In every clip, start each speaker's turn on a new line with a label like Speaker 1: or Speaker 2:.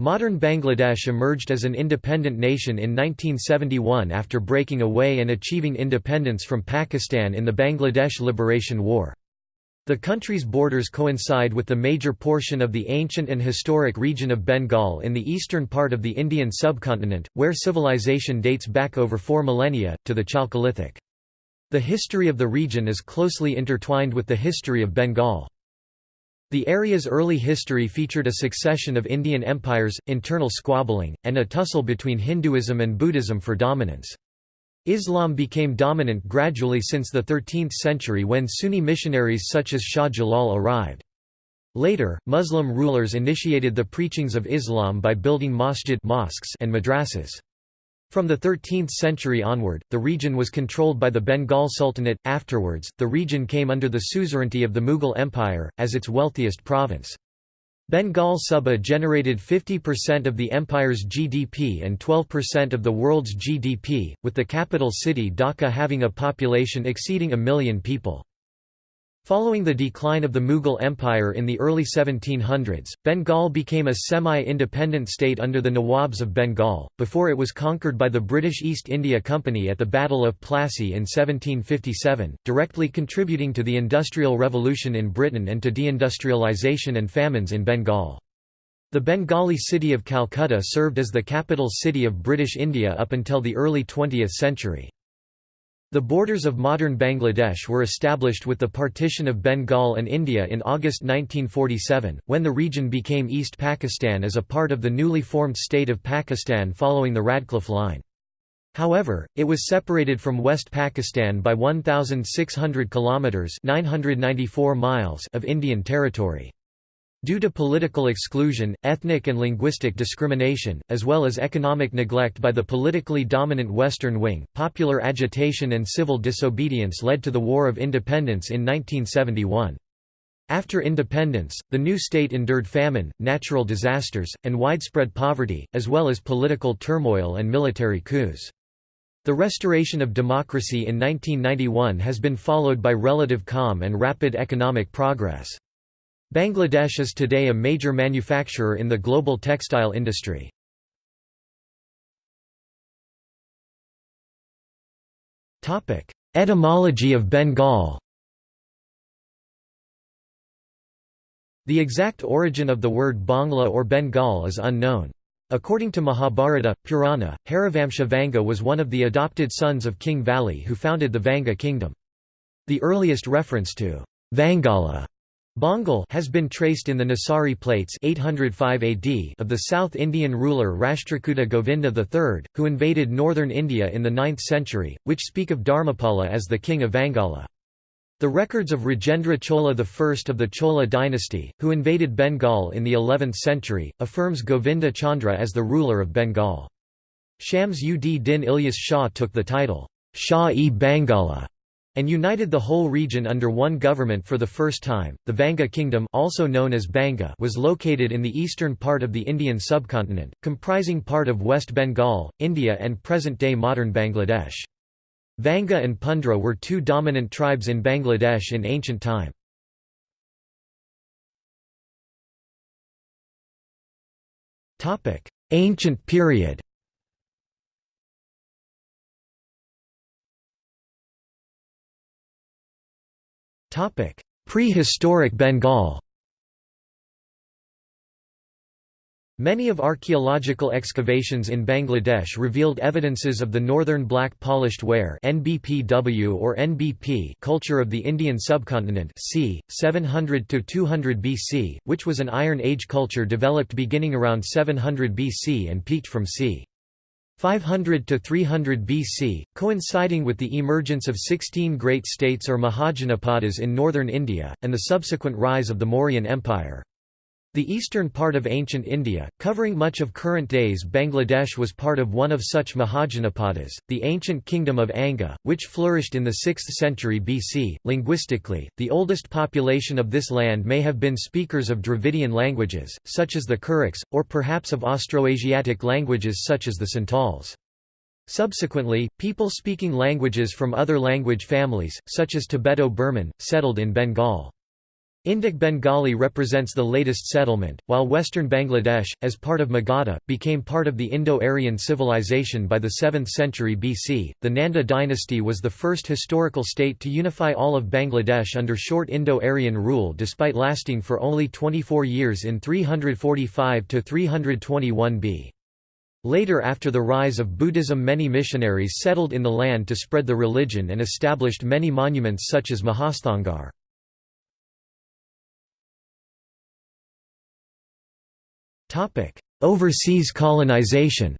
Speaker 1: Modern Bangladesh emerged as an independent nation in 1971 after breaking away and achieving independence from Pakistan in the Bangladesh Liberation War. The country's borders coincide with the major portion of the ancient and historic region of Bengal in the eastern part of the Indian subcontinent, where civilization dates back over four millennia, to the Chalcolithic. The history of the region is closely intertwined with the history of Bengal. The area's early history featured a succession of Indian empires, internal squabbling, and a tussle between Hinduism and Buddhism for dominance. Islam became dominant gradually since the 13th century when Sunni missionaries such as Shah Jalal arrived. Later, Muslim rulers initiated the preachings of Islam by building masjid mosques and madrasas. From the 13th century onward, the region was controlled by the Bengal Sultanate. Afterwards, the region came under the suzerainty of the Mughal Empire, as its wealthiest province. Bengal Suba generated 50% of the empire's GDP and 12% of the world's GDP, with the capital city Dhaka having a population exceeding a million people. Following the decline of the Mughal Empire in the early 1700s, Bengal became a semi-independent state under the Nawabs of Bengal, before it was conquered by the British East India Company at the Battle of Plassey in 1757, directly contributing to the Industrial Revolution in Britain and to deindustrialization and famines in Bengal. The Bengali city of Calcutta served as the capital city of British India up until the early 20th century. The borders of modern Bangladesh were established with the partition of Bengal and India in August 1947, when the region became East Pakistan as a part of the newly formed state of Pakistan following the Radcliffe Line. However, it was separated from West Pakistan by 1,600 kilometres 994 miles of Indian territory. Due to political exclusion, ethnic and linguistic discrimination, as well as economic neglect by the politically dominant Western wing, popular agitation and civil disobedience led to the War of Independence in 1971. After independence, the new state endured famine, natural disasters, and widespread poverty, as well as political turmoil and military coups. The restoration of democracy in 1991 has been followed by relative calm and rapid economic progress. Bangladesh is today a major manufacturer in the global textile industry. Etymology of Bengal The exact origin of the word Bangla or Bengal is unknown. According to Mahabharata, Purana, Harivamsha Vanga was one of the adopted sons of King Vali who founded the Vanga kingdom. The earliest reference to Vangala Bengal has been traced in the Nesari plates 805 AD of the South Indian ruler Rashtrakuta Govinda III, who invaded northern India in the 9th century, which speak of Dharmapala as the king of Vangala. The records of Rajendra Chola I of the Chola dynasty, who invaded Bengal in the 11th century, affirms Govinda Chandra as the ruler of Bengal. Shams ud Din Ilyas Shah took the title, Shah-e Bangala and united the whole region under one government for the first time. The Vanga kingdom, also known as Banga, was located in the eastern part of the Indian subcontinent, comprising part of West Bengal, India and present-day modern Bangladesh. Vanga and Pundra were two dominant tribes in Bangladesh in ancient time. Ancient period Prehistoric Bengal Many of archaeological excavations in Bangladesh revealed evidences of the northern black polished ware NBPW or NBP culture of the Indian subcontinent c. 700 to 200 BC, which was an Iron Age culture developed beginning around 700 BC and peaked from c. 500 to 300 BC, coinciding with the emergence of 16 great states or Mahajanapadas in northern India, and the subsequent rise of the Mauryan Empire. The eastern part of ancient India, covering much of current days Bangladesh was part of one of such Mahajanapadas, the ancient kingdom of Anga, which flourished in the 6th century BC. Linguistically, the oldest population of this land may have been speakers of Dravidian languages, such as the Kyrics, or perhaps of Austroasiatic languages such as the Santals. Subsequently, people speaking languages from other language families, such as Tibeto-Burman, settled in Bengal. Indic Bengali represents the latest settlement, while western Bangladesh, as part of Magadha, became part of the Indo-Aryan civilization by the 7th century BC. The Nanda dynasty was the first historical state to unify all of Bangladesh under short Indo-Aryan rule despite lasting for only 24 years in 345 to 321 B. Later after the rise of Buddhism many missionaries settled in the land to spread the religion and established many monuments such as Mahasthangarh. Overseas colonization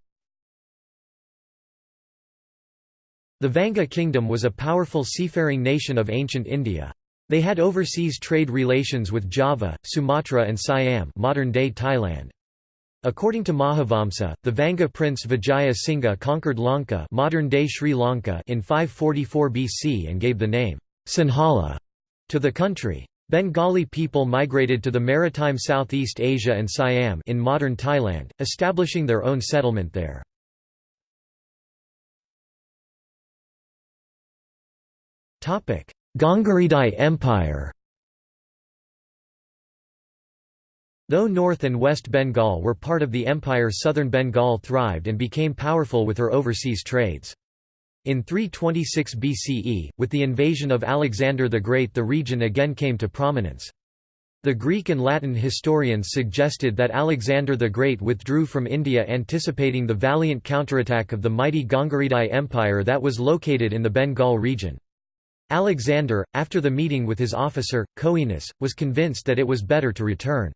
Speaker 1: The Vanga kingdom was a powerful seafaring nation of ancient India. They had overseas trade relations with Java, Sumatra and Siam modern-day Thailand. According to Mahavamsa, the Vanga prince Vijaya Singha conquered Lanka modern-day Sri Lanka in 544 BC and gave the name Sinhala to the country. Bengali people migrated to the maritime Southeast Asia and Siam in modern Thailand, establishing their own settlement there. Gongaridai Empire Though North and West Bengal were part of the empire southern Bengal thrived and became powerful with her overseas trades. In 326 BCE, with the invasion of Alexander the Great the region again came to prominence. The Greek and Latin historians suggested that Alexander the Great withdrew from India anticipating the valiant counterattack of the mighty Gongaridai Empire that was located in the Bengal region. Alexander, after the meeting with his officer, Coenus, was convinced that it was better to return.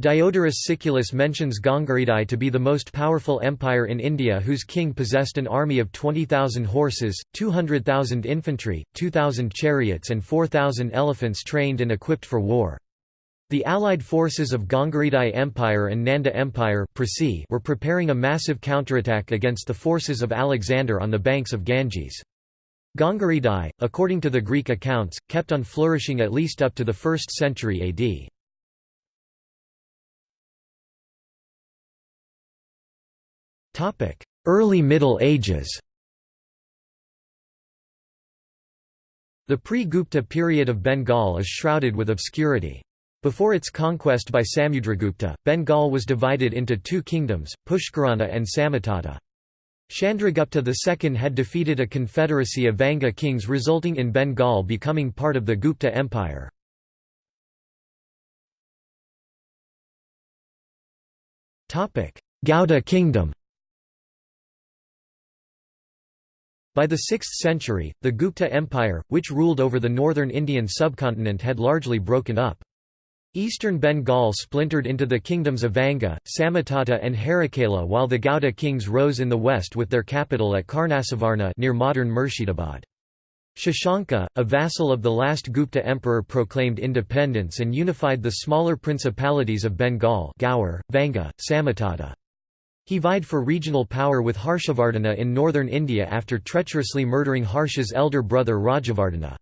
Speaker 1: Diodorus Siculus mentions Gongaridai to be the most powerful empire in India whose king possessed an army of 20,000 horses, 200,000 infantry, 2,000 chariots and 4,000 elephants trained and equipped for war. The allied forces of Gongaridai Empire and Nanda Empire were preparing a massive counterattack against the forces of Alexander on the banks of Ganges. Gongaridai, according to the Greek accounts, kept on flourishing at least up to the 1st century AD. Early Middle Ages The pre-Gupta period of Bengal is shrouded with obscurity. Before its conquest by Samudragupta, Bengal was divided into two kingdoms, Pushkarana and Samatata. Chandragupta II had defeated a confederacy of Vanga kings resulting in Bengal becoming part of the Gupta Empire. Gauda kingdom By the 6th century, the Gupta Empire, which ruled over the northern Indian subcontinent had largely broken up. Eastern Bengal splintered into the kingdoms of Vanga, Samatata and Harakala while the Gauda kings rose in the west with their capital at Karnasuvarna near modern Murshidabad. Shashanka, a vassal of the last Gupta emperor proclaimed independence and unified the smaller principalities of Bengal Gaur, Vanga, Samatata. He vied for regional power with Harshavardhana in northern India after treacherously murdering Harsha's elder brother Rajyavardhana.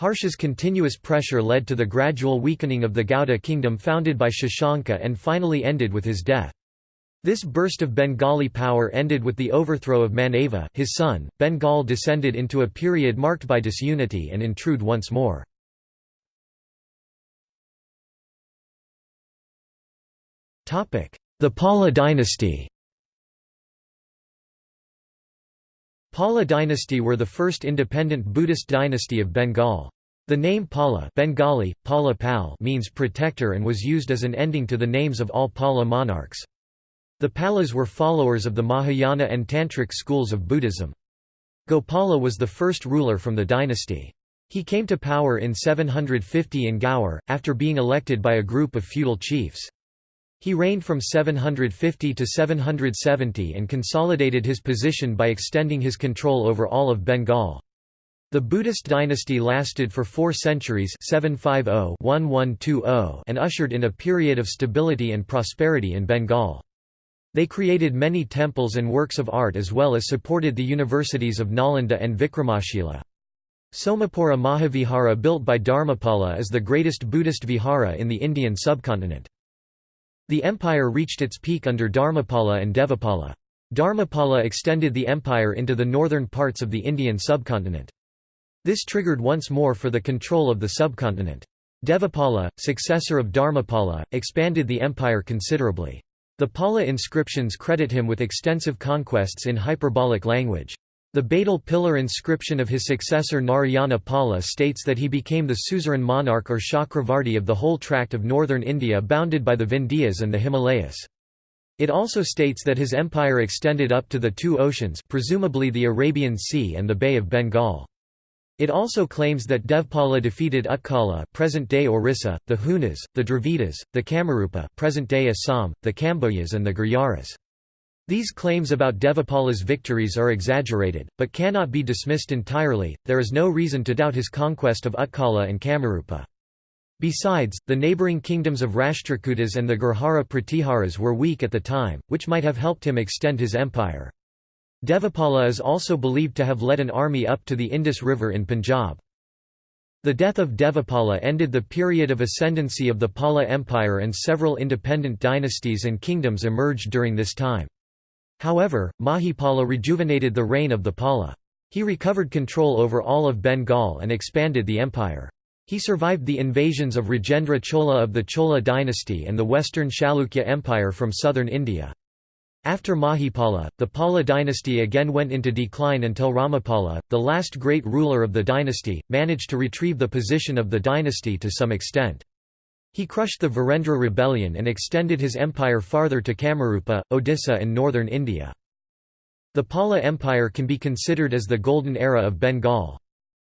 Speaker 1: Harsha's continuous pressure led to the gradual weakening of the Gauda kingdom founded by Shashanka and finally ended with his death. This burst of Bengali power ended with the overthrow of Manava his son. Bengal descended into a period marked by disunity and intrude once more. The Pala dynasty Pala dynasty were the first independent Buddhist dynasty of Bengal. The name Pala Bengali, Pala Pal means protector and was used as an ending to the names of all Pala monarchs. The Palas were followers of the Mahayana and Tantric schools of Buddhism. Gopala was the first ruler from the dynasty. He came to power in 750 in Gaur, after being elected by a group of feudal chiefs. He reigned from 750 to 770 and consolidated his position by extending his control over all of Bengal. The Buddhist dynasty lasted for four centuries 750 and ushered in a period of stability and prosperity in Bengal. They created many temples and works of art as well as supported the universities of Nalanda and Vikramashila. Somapura Mahavihara built by Dharmapala is the greatest Buddhist vihara in the Indian subcontinent. The empire reached its peak under Dharmapala and Devapala. Dharmapala extended the empire into the northern parts of the Indian subcontinent. This triggered once more for the control of the subcontinent. Devapala, successor of Dharmapala, expanded the empire considerably. The Pala inscriptions credit him with extensive conquests in hyperbolic language. The Badal pillar inscription of his successor Narayana Pala states that he became the suzerain monarch or Chakravarti of the whole tract of northern India bounded by the Vindhyas and the Himalayas. It also states that his empire extended up to the two oceans presumably the Arabian Sea and the Bay of Bengal. It also claims that Devapala defeated Utkala present-day Orissa, the Hunas, the Dravidas, the Kamarupa present-day Assam, the Kambojas and the Gurjaras. These claims about Devapala's victories are exaggerated, but cannot be dismissed entirely, there is no reason to doubt his conquest of Utkala and Kamarupa. Besides, the neighbouring kingdoms of Rashtrakutas and the Gurjara Pratiharas were weak at the time, which might have helped him extend his empire. Devapala is also believed to have led an army up to the Indus River in Punjab. The death of Devapala ended the period of ascendancy of the Pala Empire and several independent dynasties and kingdoms emerged during this time. However, Mahipala rejuvenated the reign of the Pala. He recovered control over all of Bengal and expanded the empire. He survived the invasions of Rajendra Chola of the Chola dynasty and the western Chalukya Empire from southern India. After Mahipala, the Pala dynasty again went into decline until Ramapala, the last great ruler of the dynasty, managed to retrieve the position of the dynasty to some extent. He crushed the Varendra rebellion and extended his empire farther to Kamarupa, Odisha and northern India. The Pala Empire can be considered as the golden era of Bengal.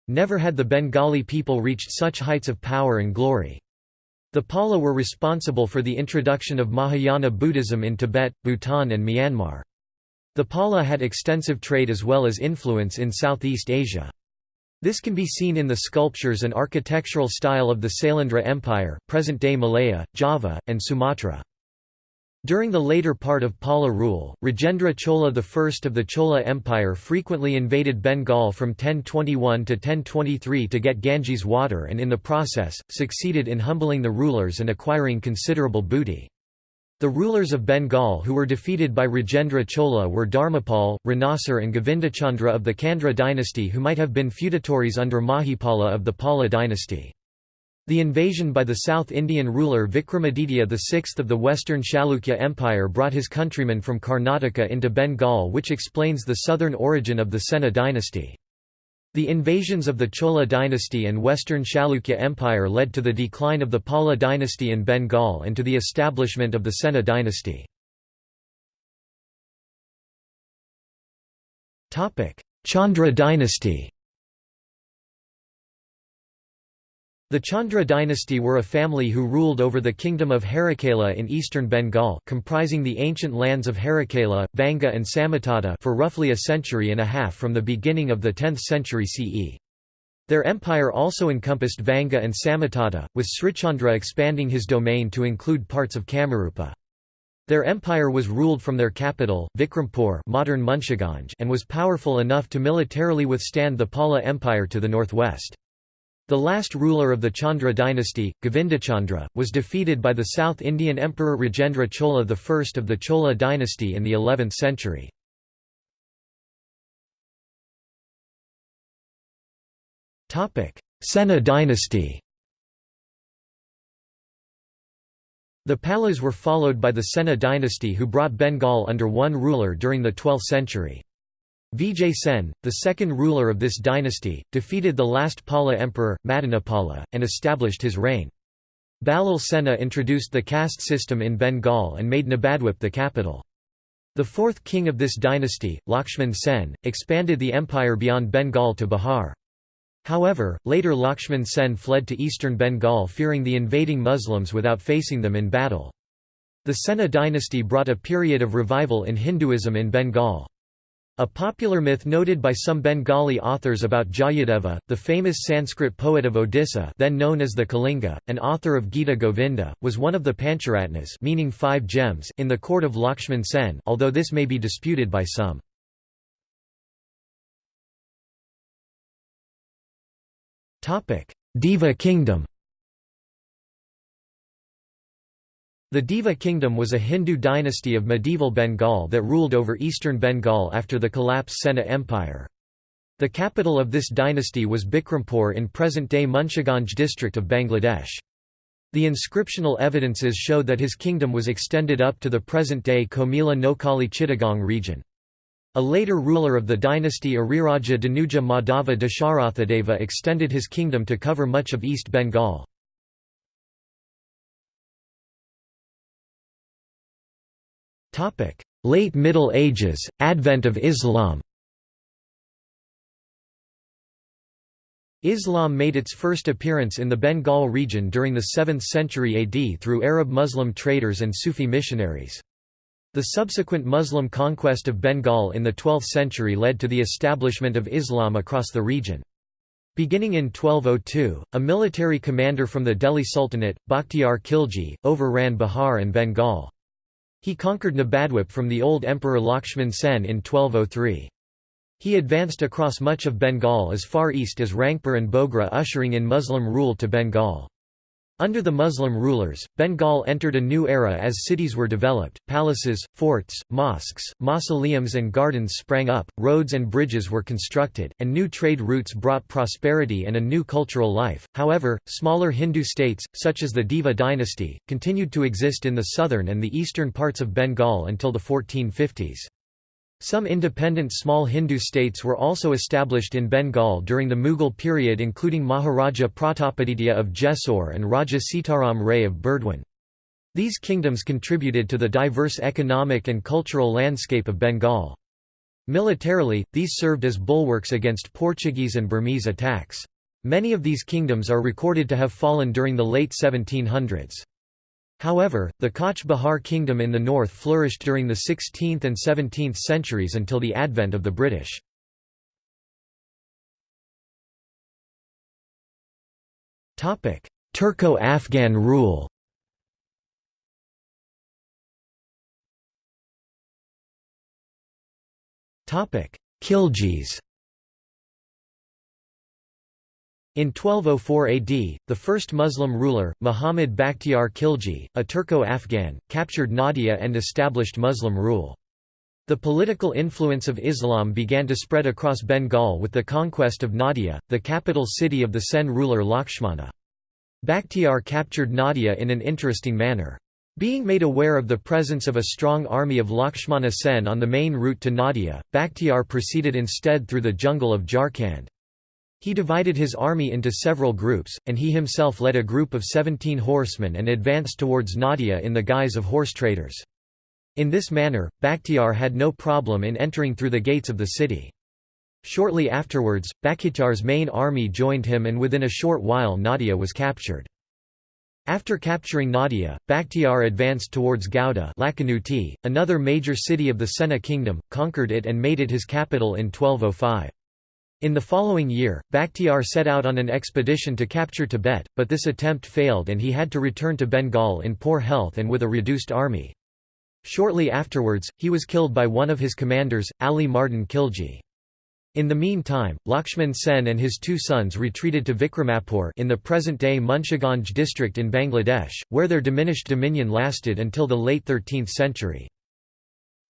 Speaker 1: Never had the Bengali people reached such heights of power and glory. The Pala were responsible for the introduction of Mahayana Buddhism in Tibet, Bhutan and Myanmar. The Pala had extensive trade as well as influence in Southeast Asia. This can be seen in the sculptures and architectural style of the Sailendra Empire, present-day Malaya, Java, and Sumatra. During the later part of Pala rule, Rajendra Chola I of the Chola Empire frequently invaded Bengal from 1021 to 1023 to get Ganges water and in the process, succeeded in humbling the rulers and acquiring considerable booty. The rulers of Bengal who were defeated by Rajendra Chola were Dharmapal, Ranasur and Govindachandra of the Chandra dynasty who might have been feudatories under Mahipala of the Pala dynasty. The invasion by the South Indian ruler Vikramaditya VI of the Western Chalukya Empire brought his countrymen from Karnataka into Bengal which explains the southern origin of the Sena dynasty. The invasions of the Chola dynasty and Western Chalukya Empire led to the decline of the Pala dynasty in Bengal and to the establishment of the Sena dynasty. Chandra dynasty The Chandra dynasty were a family who ruled over the kingdom of Harikala in eastern Bengal comprising the ancient lands of Harikala, Vanga and Samatata for roughly a century and a half from the beginning of the 10th century CE. Their empire also encompassed Vanga and Samatata, with Srichandra expanding his domain to include parts of Kamarupa. Their empire was ruled from their capital, Vikrampur modern Munshiganj and was powerful enough to militarily withstand the Pala Empire to the northwest. The last ruler of the Chandra dynasty, Govindachandra, was defeated by the South Indian Emperor Rajendra Chola I of the Chola dynasty in the 11th century. Sena dynasty The Palas were followed by the Sena dynasty who brought Bengal under one ruler during the 12th century. Vijay Sen, the second ruler of this dynasty, defeated the last Pala emperor, Madanapala, and established his reign. Balal Sena introduced the caste system in Bengal and made Nabadwip the capital. The fourth king of this dynasty, Lakshman Sen, expanded the empire beyond Bengal to Bihar. However, later Lakshman Sen fled to eastern Bengal fearing the invading Muslims without facing them in battle. The Sena dynasty brought a period of revival in Hinduism in Bengal. A popular myth noted by some Bengali authors about Jayadeva, the famous Sanskrit poet of Odisha then known as the Kalinga, and author of Gita Govinda, was one of the Pancharatnas meaning five gems in the court of Lakshman Sen although this may be disputed by some. Deva kingdom The Deva kingdom was a Hindu dynasty of medieval Bengal that ruled over eastern Bengal after the collapse Sena Empire. The capital of this dynasty was Bikrampur in present-day Munshiganj district of Bangladesh. The inscriptional evidences show that his kingdom was extended up to the present-day Comilla Noakhali Chittagong region. A later ruler of the dynasty Ariraja Danuja Madhava Dasharathadeva extended his kingdom to cover much of East Bengal. Late Middle Ages, advent of Islam Islam made its first appearance in the Bengal region during the 7th century AD through Arab Muslim traders and Sufi missionaries. The subsequent Muslim conquest of Bengal in the 12th century led to the establishment of Islam across the region. Beginning in 1202, a military commander from the Delhi Sultanate, Bakhtiar Khilji, overran Bihar and Bengal. He conquered Nabadwip from the old Emperor Lakshman Sen in 1203. He advanced across much of Bengal as far east as Rangpur and Bogra ushering in Muslim rule to Bengal. Under the Muslim rulers, Bengal entered a new era as cities were developed, palaces, forts, mosques, mausoleums and gardens sprang up, roads and bridges were constructed, and new trade routes brought prosperity and a new cultural life. However, smaller Hindu states, such as the Deva dynasty, continued to exist in the southern and the eastern parts of Bengal until the 1450s. Some independent small Hindu states were also established in Bengal during the Mughal period including Maharaja Pratapaditya of Jessore and Raja Sitaram Ray of Burdwan. These kingdoms contributed to the diverse economic and cultural landscape of Bengal. Militarily, these served as bulwarks against Portuguese and Burmese attacks. Many of these kingdoms are recorded to have fallen during the late 1700s. However, the Cooch Behar kingdom in the north flourished during the 16th and 17th centuries until the advent of the British. Turco-Afghan rule Khiljis In 1204 AD, the first Muslim ruler, Muhammad Bakhtiar Khilji, a Turco-Afghan, captured Nadia and established Muslim rule. The political influence of Islam began to spread across Bengal with the conquest of Nadia, the capital city of the Sen ruler Lakshmana. Bakhtiar captured Nadia in an interesting manner. Being made aware of the presence of a strong army of Lakshmana Sen on the main route to Nadia, Bakhtiar proceeded instead through the jungle of Jharkhand. He divided his army into several groups, and he himself led a group of 17 horsemen and advanced towards Nadia in the guise of horse traders. In this manner, Bakhtiar had no problem in entering through the gates of the city. Shortly afterwards, Bakhtiar's main army joined him and within a short while Nadia was captured. After capturing Nadia, Bakhtiar advanced towards Gauda another major city of the Sena kingdom, conquered it and made it his capital in 1205. In the following year, Bakhtiar set out on an expedition to capture Tibet, but this attempt failed and he had to return to Bengal in poor health and with a reduced army. Shortly afterwards, he was killed by one of his commanders, Ali Mardan Khilji. In the meantime, Lakshman Sen and his two sons retreated to Vikramapur in the present-day Munshiganj district in Bangladesh, where their diminished dominion lasted until the late 13th century.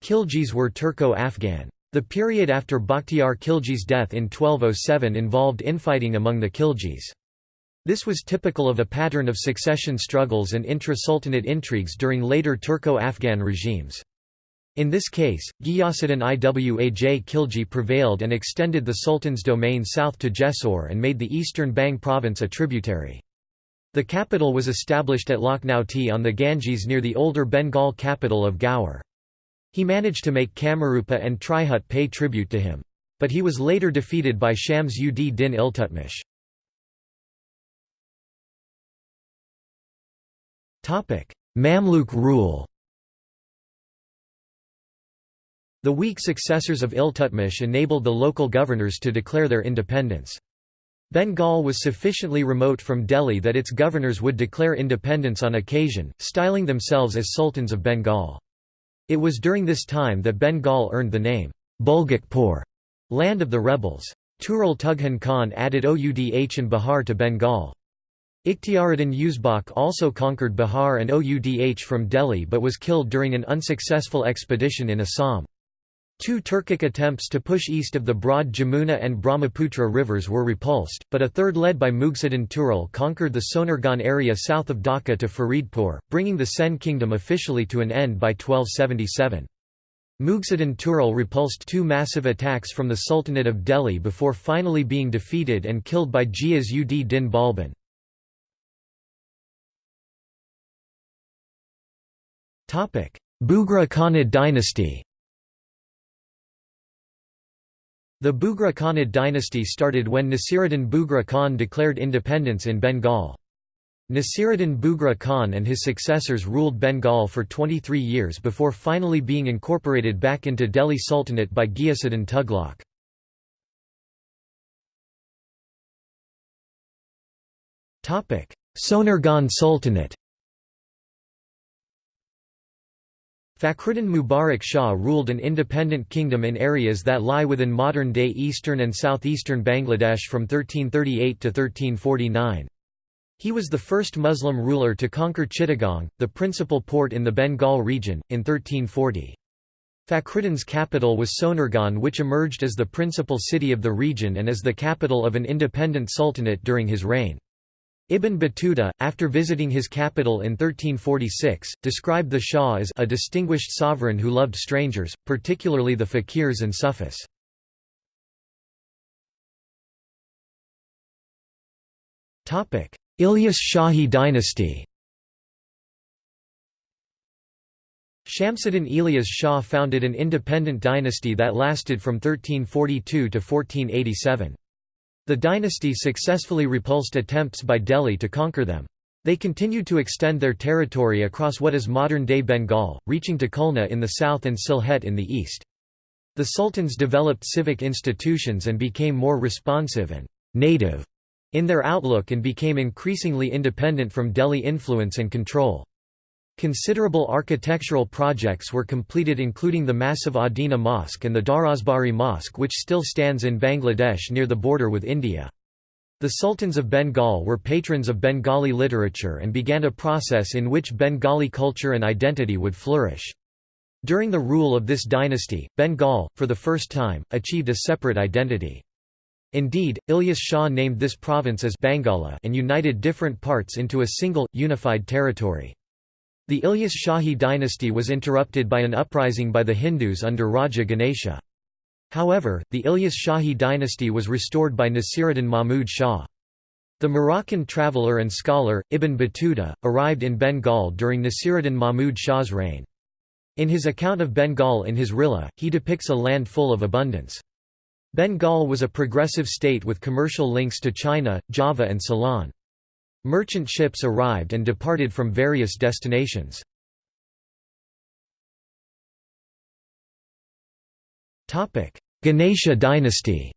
Speaker 1: Khiljis were Turco-Afghan. The period after Bakhtiar Khilji's death in 1207 involved infighting among the Khiljis. This was typical of a pattern of succession struggles and intra-sultanate intrigues during later Turco-Afghan regimes. In this case, Ghiyasuddin Iwaj Khilji prevailed and extended the sultan's domain south to Jessore and made the eastern Bang province a tributary. The capital was established at Lakhnauti on the Ganges near the older Bengal capital of Gaur. He managed to make Kamarupa and Tirhut pay tribute to him. But he was later defeated by Shams ud din Iltutmish. Mamluk rule The weak successors of Iltutmish enabled the local governors to declare their independence. Bengal was sufficiently remote from Delhi that its governors would declare independence on occasion, styling themselves as Sultans of Bengal. It was during this time that Bengal earned the name, Bulghakpur, land of the rebels. Tughral Tughan Khan added Oudh and Bihar to Bengal. Ikhtiaruddin Uzbek also conquered Bihar and Oudh from Delhi but was killed during an unsuccessful expedition in Assam. Two Turkic attempts to push east of the broad Jamuna and Brahmaputra rivers were repulsed, but a third led by Mughisuddin Tughral conquered the Sonargaon area south of Dhaka to Faridpur, bringing the Sen kingdom officially to an end by 1277. Mughisuddin Tughral repulsed two massive attacks from the Sultanate of Delhi before finally being defeated and killed by Ghiyas ud Din Balban. Bughra Khanid dynasty The Bughra Khanid dynasty started when Nasiruddin Bughra Khan declared independence in Bengal. Nasiruddin Bughra Khan and his successors ruled Bengal for 23 years before finally being incorporated back into Delhi Sultanate by Ghiyasuddin Tughlaq. Sonargaon Sultanate Fakhruddin Mubarak Shah ruled an independent kingdom in areas that lie within modern-day eastern and southeastern Bangladesh from 1338 to 1349. He was the first Muslim ruler to conquer Chittagong, the principal port in the Bengal region, in 1340. Fakhruddin's capital was Sonargaon which emerged as the principal city of the region and as the capital of an independent sultanate during his reign. Ibn Battuta, after visiting his capital in 1346, described the Shah as a distinguished sovereign who loved strangers, particularly the fakirs and Sufis. Ilyas Shahi dynasty Shamsuddin Ilyas Shah founded an independent dynasty that lasted from 1342 to 1487. The dynasty successfully repulsed attempts by Delhi to conquer them. They continued to extend their territory across what is modern-day Bengal, reaching to Khulna in the south and Sylhet in the east. The sultans developed civic institutions and became more responsive and «native» in their outlook and became increasingly independent from Delhi influence and control. Considerable architectural projects were completed including the massive Adina Mosque and the Darazbari Mosque which still stands in Bangladesh near the border with India. The Sultans of Bengal were patrons of Bengali literature and began a process in which Bengali culture and identity would flourish. During the rule of this dynasty, Bengal, for the first time, achieved a separate identity. Indeed, Ilyas Shah named this province as Bangala and united different parts into a single, unified territory. The Ilyas Shahi dynasty was interrupted by an uprising by the Hindus under Raja Ganesha. However, the Ilyas Shahi dynasty was restored by Nasiruddin Mahmud Shah. The Moroccan traveller and scholar, Ibn Battuta, arrived in Bengal during Nasiruddin Mahmud Shah's reign. In his account of Bengal in his Rihla, he depicts a land full of abundance. Bengal was a progressive state with commercial links to China, Java and Ceylon. Merchant ships arrived and departed from various destinations. Ganesha dynasty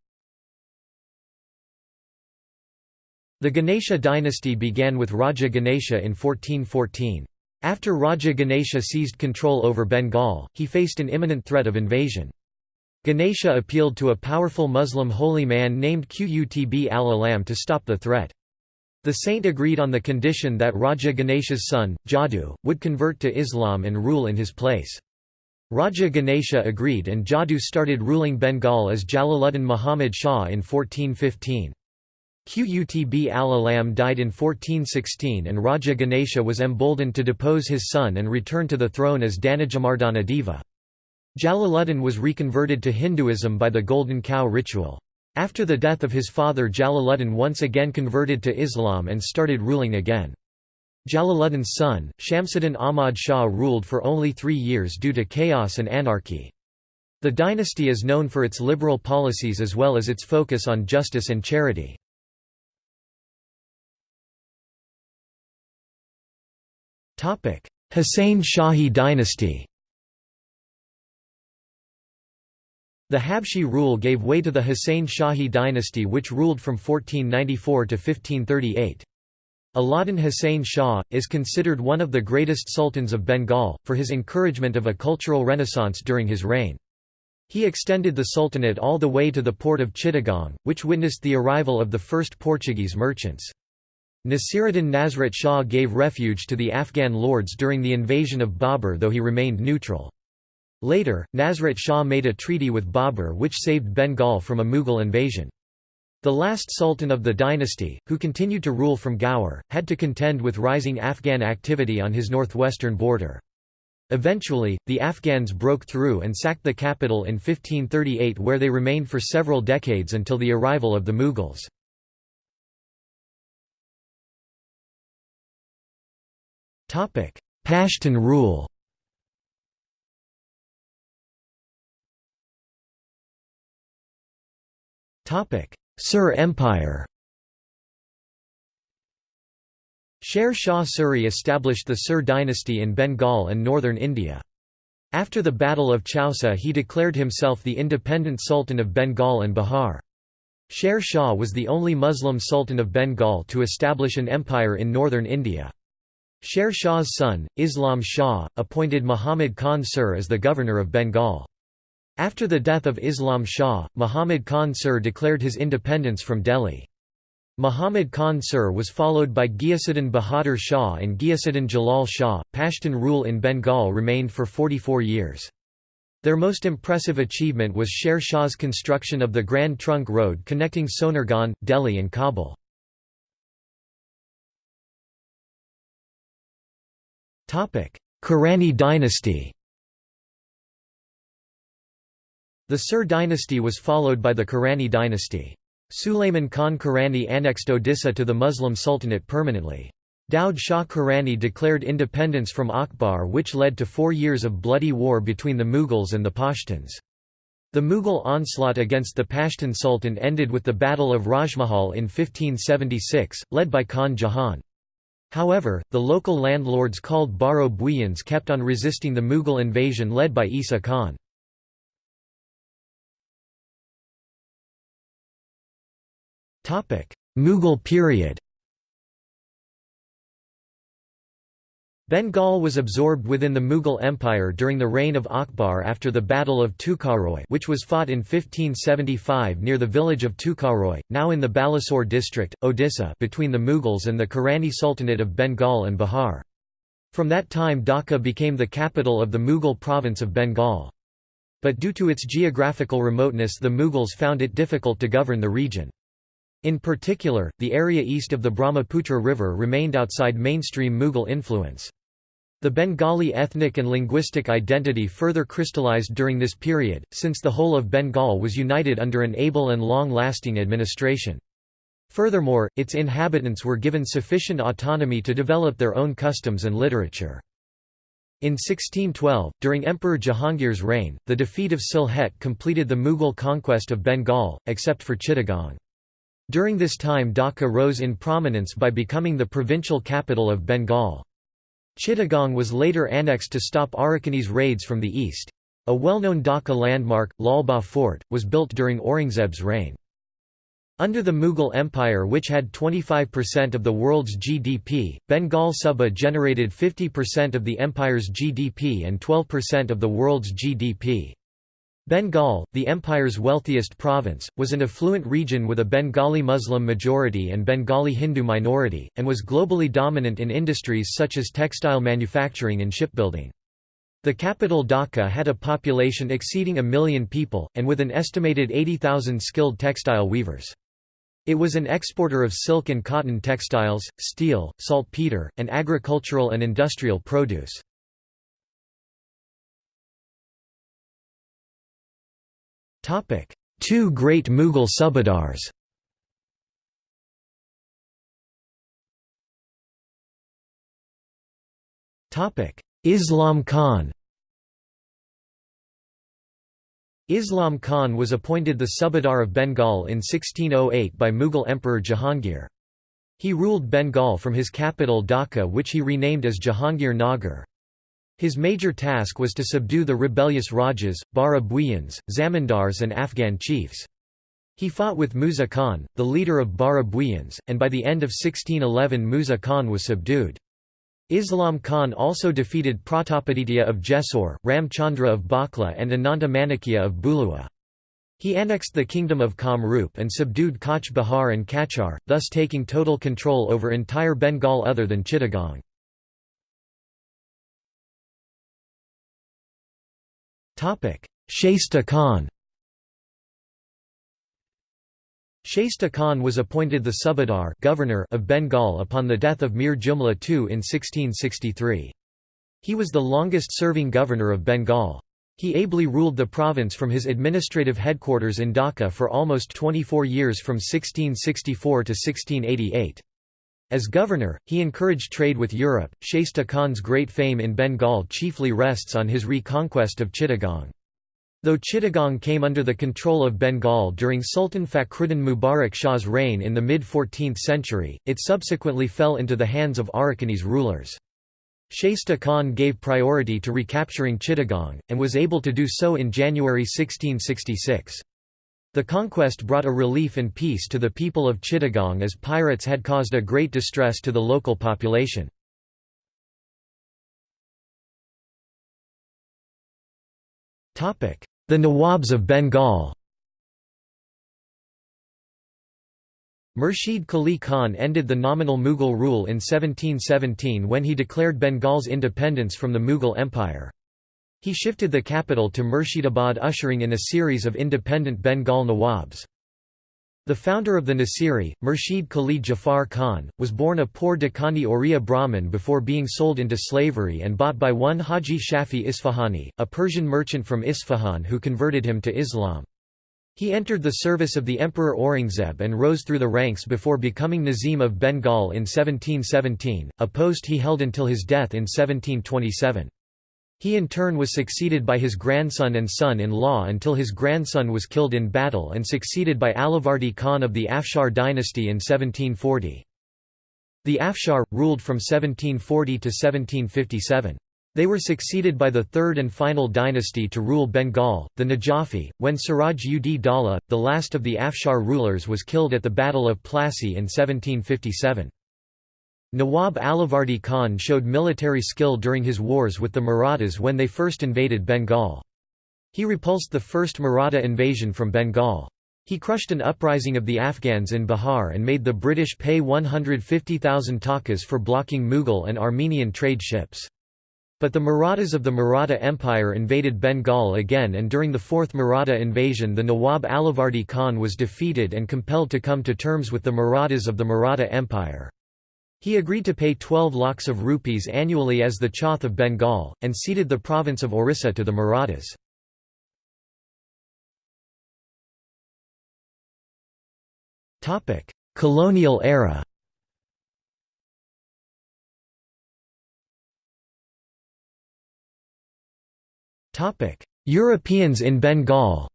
Speaker 1: The Ganesha dynasty began with Raja Ganesha in 1414. After Raja Ganesha seized control over Bengal, he faced an imminent threat of invasion. Ganesha appealed to a powerful Muslim holy man named Qutb al-Alam to stop the threat. The saint agreed on the condition that Raja Ganesha's son, Jadu, would convert to Islam and rule in his place. Raja Ganesha agreed and Jadu started ruling Bengal as Jalaluddin Muhammad Shah in 1415. Qutb al-Alam died in 1416 and Raja Ganesha was emboldened to depose his son and return to the throne as Danajamardana Deva. Jalaluddin was reconverted to Hinduism by the Golden Cow ritual. After the death of his father Jalaluddin once again converted to Islam and started ruling again. Jalaluddin's son, Shamsuddin Ahmad Shah ruled for only three years due to chaos and anarchy. The dynasty is known for its liberal policies as well as its focus on justice and charity. Husayn Shahi dynasty The Habshi rule gave way to the Husayn Shahi dynasty which ruled from 1494 to 1538. Alauddin Husayn Shah, is considered one of the greatest sultans of Bengal, for his encouragement of a cultural renaissance during his reign. He extended the sultanate all the way to the port of Chittagong, which witnessed the arrival of the first Portuguese merchants. Nasiruddin Nasrat Shah gave refuge to the Afghan lords during the invasion of Babur though he remained neutral. Later, Nasrat Shah made a treaty with Babur which saved Bengal from a Mughal invasion. The last sultan of the dynasty, who continued to rule from Gaur, had to contend with rising Afghan activity on his northwestern border. Eventually, the Afghans broke through and sacked the capital in 1538 where they remained for several decades until the arrival of the Mughals. Pashtun rule Sur Empire Sher Shah Suri established the Sur dynasty in Bengal and northern India. After the Battle of Chausa he declared himself the independent Sultan of Bengal and Bihar. Sher Shah was the only Muslim Sultan of Bengal to establish an empire in northern India. Sher Shah's son, Islam Shah, appointed Muhammad Khan Sur as the governor of Bengal. After the death of Islam Shah, Muhammad Khan Sur declared his independence from Delhi. Muhammad Khan Sur was followed by Ghiyasuddin Bahadur Shah and Ghiyasuddin Jalal Shah. Pashtun rule in Bengal remained for 44 years. Their most impressive achievement was Sher Shah's construction of the Grand Trunk Road connecting Sonargaon, Delhi and Kabul. Kaurani dynasty The Sur dynasty was followed by the Kaurani dynasty. Sulayman Khan Kaurani annexed Odisha to the Muslim Sultanate permanently. Daud Shah Kaurani declared independence from Akbar which led to four years of bloody war between the Mughals and the Pashtuns. The Mughal onslaught against the Pashtun Sultan ended with the Battle of Rajmahal in 1576, led by Khan Jahan. However, the local landlords called Baro Buyans kept on resisting the Mughal invasion led by Isa Khan. Mughal period Bengal was absorbed within the Mughal Empire during the reign of Akbar after the Battle of Tukaroy which was fought in 1575 near the village of Tukaroy, now in the Balasore district, Odisha between the Mughals and the Kaurani Sultanate of Bengal and Bihar. From that time Dhaka became the capital of the Mughal province of Bengal. But due to its geographical remoteness the Mughals found it difficult to govern the region. In particular, the area east of the Brahmaputra River remained outside mainstream Mughal influence. The Bengali ethnic and linguistic identity further crystallized during this period, since the whole of Bengal was united under an able and long-lasting administration. Furthermore, its inhabitants were given sufficient autonomy to develop their own customs and literature. In 1612, during Emperor Jahangir's reign, the defeat of Sylhet completed the Mughal conquest of Bengal, except for Chittagong. During this time Dhaka rose in prominence by becoming the provincial capital of Bengal. Chittagong was later annexed to stop Arakanese raids from the east. A well-known Dhaka landmark, Lal Bagh Fort, was built during Aurangzeb's reign. Under the Mughal Empire which had 25% of the world's GDP, Bengal Suba generated 50% of the empire's GDP and 12% of the world's GDP. Bengal, the empire's wealthiest province, was an affluent region with a Bengali Muslim majority and Bengali Hindu minority, and was globally dominant in industries such as textile manufacturing and shipbuilding. The capital Dhaka had a population exceeding a million people, and with an estimated 80,000 skilled textile weavers. It was an exporter of silk and cotton textiles, steel, saltpeter, and agricultural and industrial produce. Two great Mughal subadars Topic: Islam Khan Islam Khan was appointed the Subadar of Bengal in 1608 by Mughal Emperor Jahangir. He ruled Bengal from his capital Dhaka which he renamed as Jahangir Nagar. His major task was to subdue the rebellious Rajas, Bara Buyans, Zamindars and Afghan chiefs. He fought with Musa Khan, the leader of Bara Buyans, and by the end of 1611 Musa Khan was subdued. Islam Khan also defeated Pratapaditya of Jessore, Ramchandra of Bakla and Ananta Manikya of Bhulua. He annexed the kingdom of Kamrup and subdued Cooch Behar and Cachar, thus taking total control over entire Bengal other than Chittagong. Shaista Khan Shaista Khan was appointed the Subadar governor of Bengal upon the death of Mir Jumla II in 1663. He was the longest-serving governor of Bengal. He ably ruled the province from his administrative headquarters in Dhaka for almost 24 years from 1664 to 1688. As governor, he encouraged trade with Europe. Shaista Khan's great fame in Bengal chiefly rests on his reconquest of Chittagong. Though Chittagong came under the control of Bengal during Sultan Fakhruddin Mubarak Shah's reign in the mid-14th century, it subsequently fell into the hands of Arakanese rulers. Shaista Khan gave priority to recapturing Chittagong, and was able to do so in January 1666. The conquest brought a relief and peace to the people of Chittagong as pirates had caused a great distress to the local population. The Nawabs of Bengal Murshid Quli Khan ended the nominal Mughal rule in 1717 when he declared Bengal's independence from the Mughal Empire. He shifted the capital to Murshidabad ushering in a series of independent Bengal Nawabs. The founder of the Nasiri, Murshid Quli Jafar Khan, was born a poor Dakhani Oriya Brahmin before being sold into slavery and bought by one Haji Shafi Isfahani, a Persian merchant from Isfahan who converted him to Islam. He entered the service of the Emperor Aurangzeb and rose through the ranks before becoming Nazim of Bengal in 1717, a post he held until his death in 1727. He in turn was succeeded by his grandson and son-in-law until his grandson was killed in battle and succeeded by Alivardi Khan of the Afshar dynasty in 1740. The Afshar, ruled from 1740 to 1757. They were succeeded by the third and final dynasty to rule Bengal, the Najafi, when Siraj ud Daulah, the last of the Afshar rulers was killed at the Battle of Plassey in 1757. Nawab Alivardi Khan showed military skill during his wars with the Marathas when they first invaded Bengal. He repulsed the first Maratha invasion from Bengal. He crushed an uprising of the Afghans in Bihar and made the British pay 150,000 takas for blocking Mughal and Armenian trade ships. But the Marathas of the Maratha Empire invaded Bengal again and during the Fourth Maratha invasion the Nawab Alivardi Khan was defeated and compelled to come to terms with the Marathas of the Maratha Empire. He agreed to pay 12 lakhs of rupees annually as the Chauth of Bengal, and ceded the province of Orissa to the Marathas. Colonial era Europeans in Bengal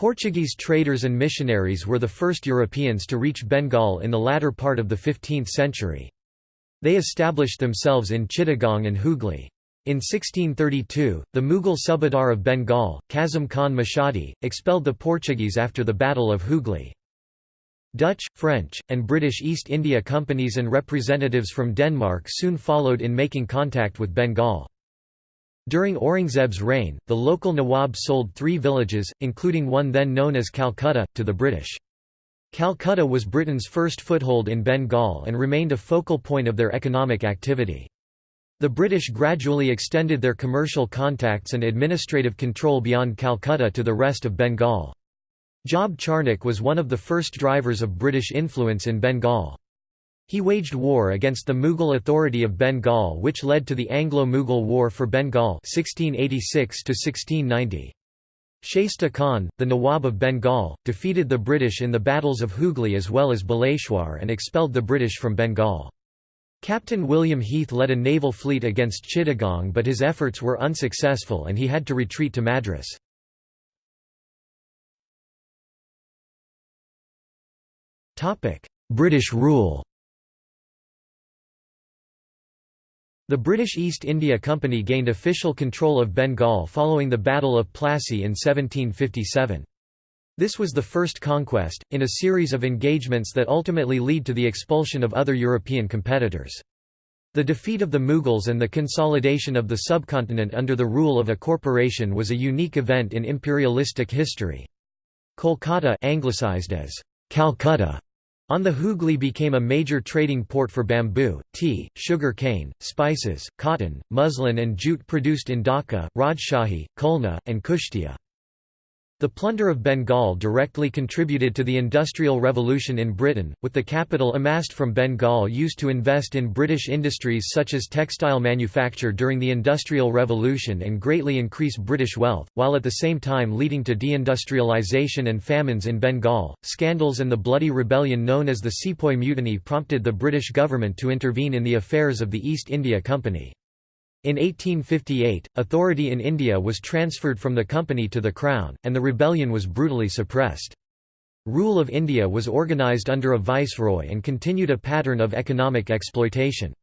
Speaker 1: Portuguese traders and missionaries were the first Europeans to reach Bengal in the latter part of the 15th century. They established themselves in Chittagong and Hooghly. In 1632, the Mughal subadar of Bengal, Kazim Khan Mashadi, expelled the Portuguese after the Battle of Hooghly. Dutch, French, and British East India companies and representatives from Denmark soon followed in making contact with Bengal. During Aurangzeb's reign, the local Nawab sold three villages, including one then known as Calcutta, to the British. Calcutta was Britain's first foothold in Bengal and remained a focal point of their economic activity. The British gradually extended their commercial contacts and administrative control beyond Calcutta to the rest of Bengal. Job Charnock was one of the first drivers of British influence in Bengal. He waged war against the Mughal authority of Bengal which led to the Anglo-Mughal War for Bengal 1686 Shaista Khan, the Nawab of Bengal, defeated the British in the battles of Hooghly as well as Baleshwar and expelled the British from Bengal. Captain William Heath led a naval fleet against Chittagong but his efforts were unsuccessful and he had to retreat to Madras. British rule The British East India Company gained official control of Bengal following the Battle of Plassey in 1757. This was the first conquest, in a series of engagements that ultimately lead to the expulsion of other European competitors. The defeat of the Mughals and the consolidation of the subcontinent under the rule of a corporation was a unique event in imperialistic history. Kolkata anglicized as Calcutta On the Hooghly became a major trading port for bamboo, tea, sugar cane, spices, cotton, muslin and jute produced in Dhaka, Rajshahi, Khulna, and Kushtia. The plunder of Bengal directly contributed to the Industrial Revolution in Britain, with the capital amassed from Bengal used to invest in British industries such as textile manufacture during the Industrial Revolution and greatly increase British wealth, while at the same time leading to deindustrialisation and famines in Bengal. Scandals and the bloody rebellion known as the Sepoy Mutiny prompted the British government to intervene in the affairs of the East India Company. In 1858, authority in India was transferred from the company to the crown, and the rebellion was brutally suppressed. Rule of India was organised under a viceroy and continued a pattern of economic exploitation.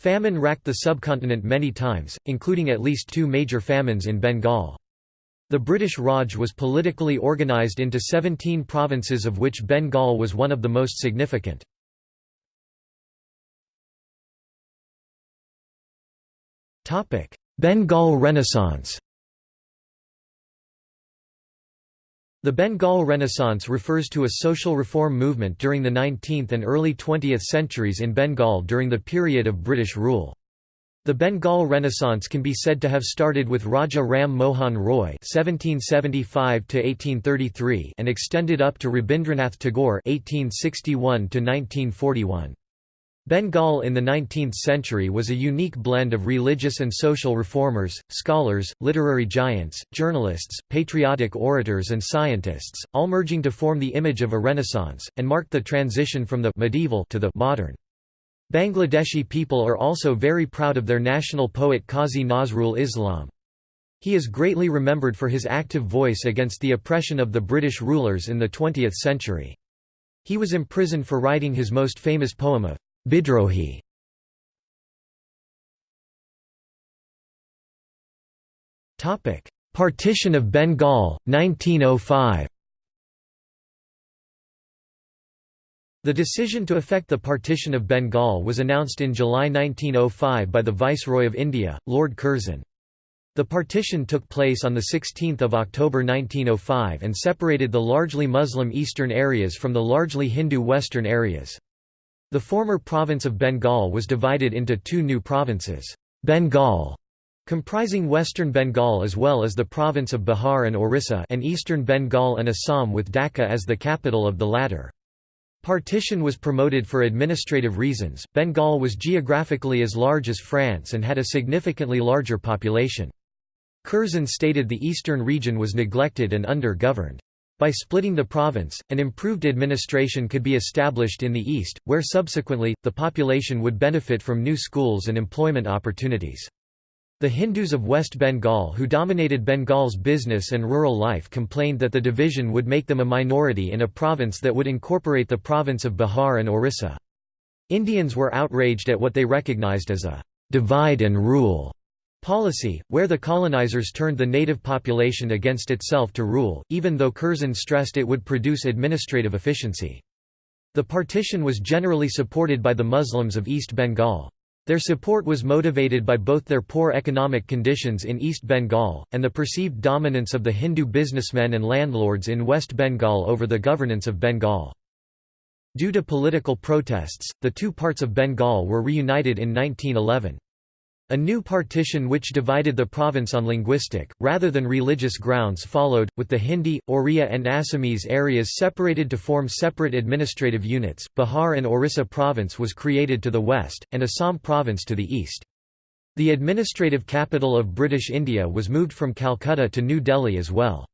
Speaker 1: Famine racked the subcontinent many times, including at least two major famines in Bengal. The British Raj was politically organised into 17 provinces of which Bengal was one of the most significant. Bengal Renaissance The Bengal Renaissance refers to a social reform movement during the 19th and early 20th centuries in Bengal during the period of British rule. The Bengal Renaissance can be said to have started with Raja Ram Mohan Roy (1775–1833) and extended up to Rabindranath Tagore (1861–1941). Bengal in the 19th century was a unique blend of religious and social reformers, scholars, literary giants, journalists, patriotic orators and scientists, all merging to form the image of a renaissance, and marked the transition from the medieval to the modern. Bangladeshi people are also very proud of their national poet Qazi Nazrul Islam. He is greatly remembered for his active voice against the oppression of the British rulers in the 20th century. He was imprisoned for writing his most famous poem of Bidrohi Partition of Bengal, 1905 The decision to effect the partition of Bengal was announced in July 1905 by the Viceroy of India, Lord Curzon. The partition took place on 16 October 1905 and separated the largely Muslim eastern areas from the largely Hindu western areas. The former province of Bengal was divided into two new provinces, Bengal comprising western Bengal as well as the province of Bihar and Orissa and eastern Bengal and Assam with Dhaka as the capital of the latter. Partition was promoted for administrative reasons. Bengal was geographically as large as France and had a significantly larger population. Curzon stated the eastern region was neglected and under-governed. By splitting the province, an improved administration could be established in the east, where subsequently, the population would benefit from new schools and employment opportunities. The Hindus of West Bengal who dominated Bengal's business and rural life complained that the division would make them a minority in a province that would incorporate the province of Bihar and Orissa. Indians were outraged at what they recognized as a «divide and rule» Policy, where the colonizers turned the native population against itself to rule, even though Curzon stressed it would produce administrative efficiency. The partition was generally supported by the Muslims of East Bengal. Their support was motivated by both their poor economic conditions in East Bengal, and the perceived dominance of the Hindu businessmen and landlords in West Bengal over the governance of Bengal. Due to political protests, the two parts of Bengal were reunited in 1911. A new partition which divided the province on linguistic, rather than religious grounds followed, with the Hindi, Oriya and Assamese areas separated to form separate administrative units. Bihar and Orissa province was created to the west, and Assam province to the east. The administrative capital of British India was moved from Calcutta to New Delhi as well.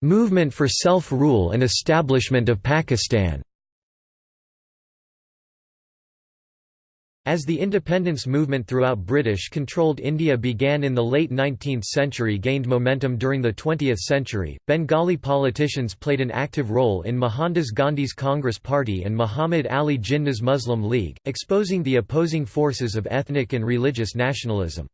Speaker 1: Movement for self-rule and establishment of Pakistan As the independence movement throughout British-controlled India began in the late 19th century gained momentum during the 20th century, Bengali politicians played an active role in Mohandas Gandhi's Congress Party and Muhammad Ali Jinnah's Muslim League, exposing the opposing forces of ethnic and religious nationalism.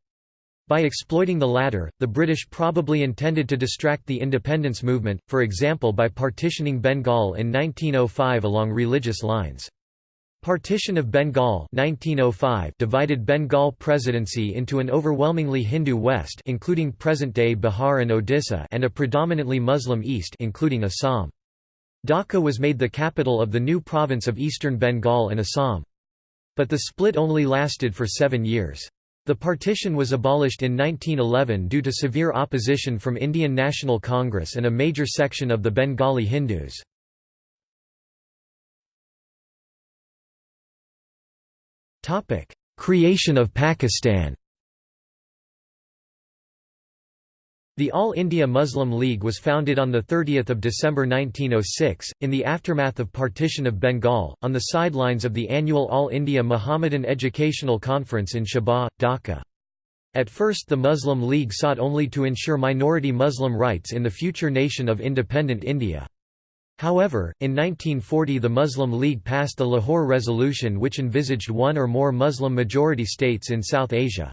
Speaker 1: By exploiting the latter, the British probably intended to distract the independence movement, for example by partitioning Bengal in 1905 along religious lines. Partition of Bengal 1905 divided Bengal presidency into an overwhelmingly Hindu west including present-day Bihar and Odisha and a predominantly Muslim east including Assam. Dhaka was made the capital of the new province of eastern Bengal and Assam. But the split only lasted for seven years. The partition was abolished in 1911 due to severe opposition from Indian National Congress and a major section of the Bengali Hindus. Creation of Pakistan The All India Muslim League was founded on 30 December 1906, in the aftermath of partition of Bengal, on the sidelines of the annual All India Muhammadan Educational Conference in Shahbag, Dhaka. At first the Muslim League sought only to ensure minority Muslim rights in the future nation of independent India. However, in 1940 the Muslim League passed the Lahore Resolution which envisaged one or more Muslim-majority states in South Asia.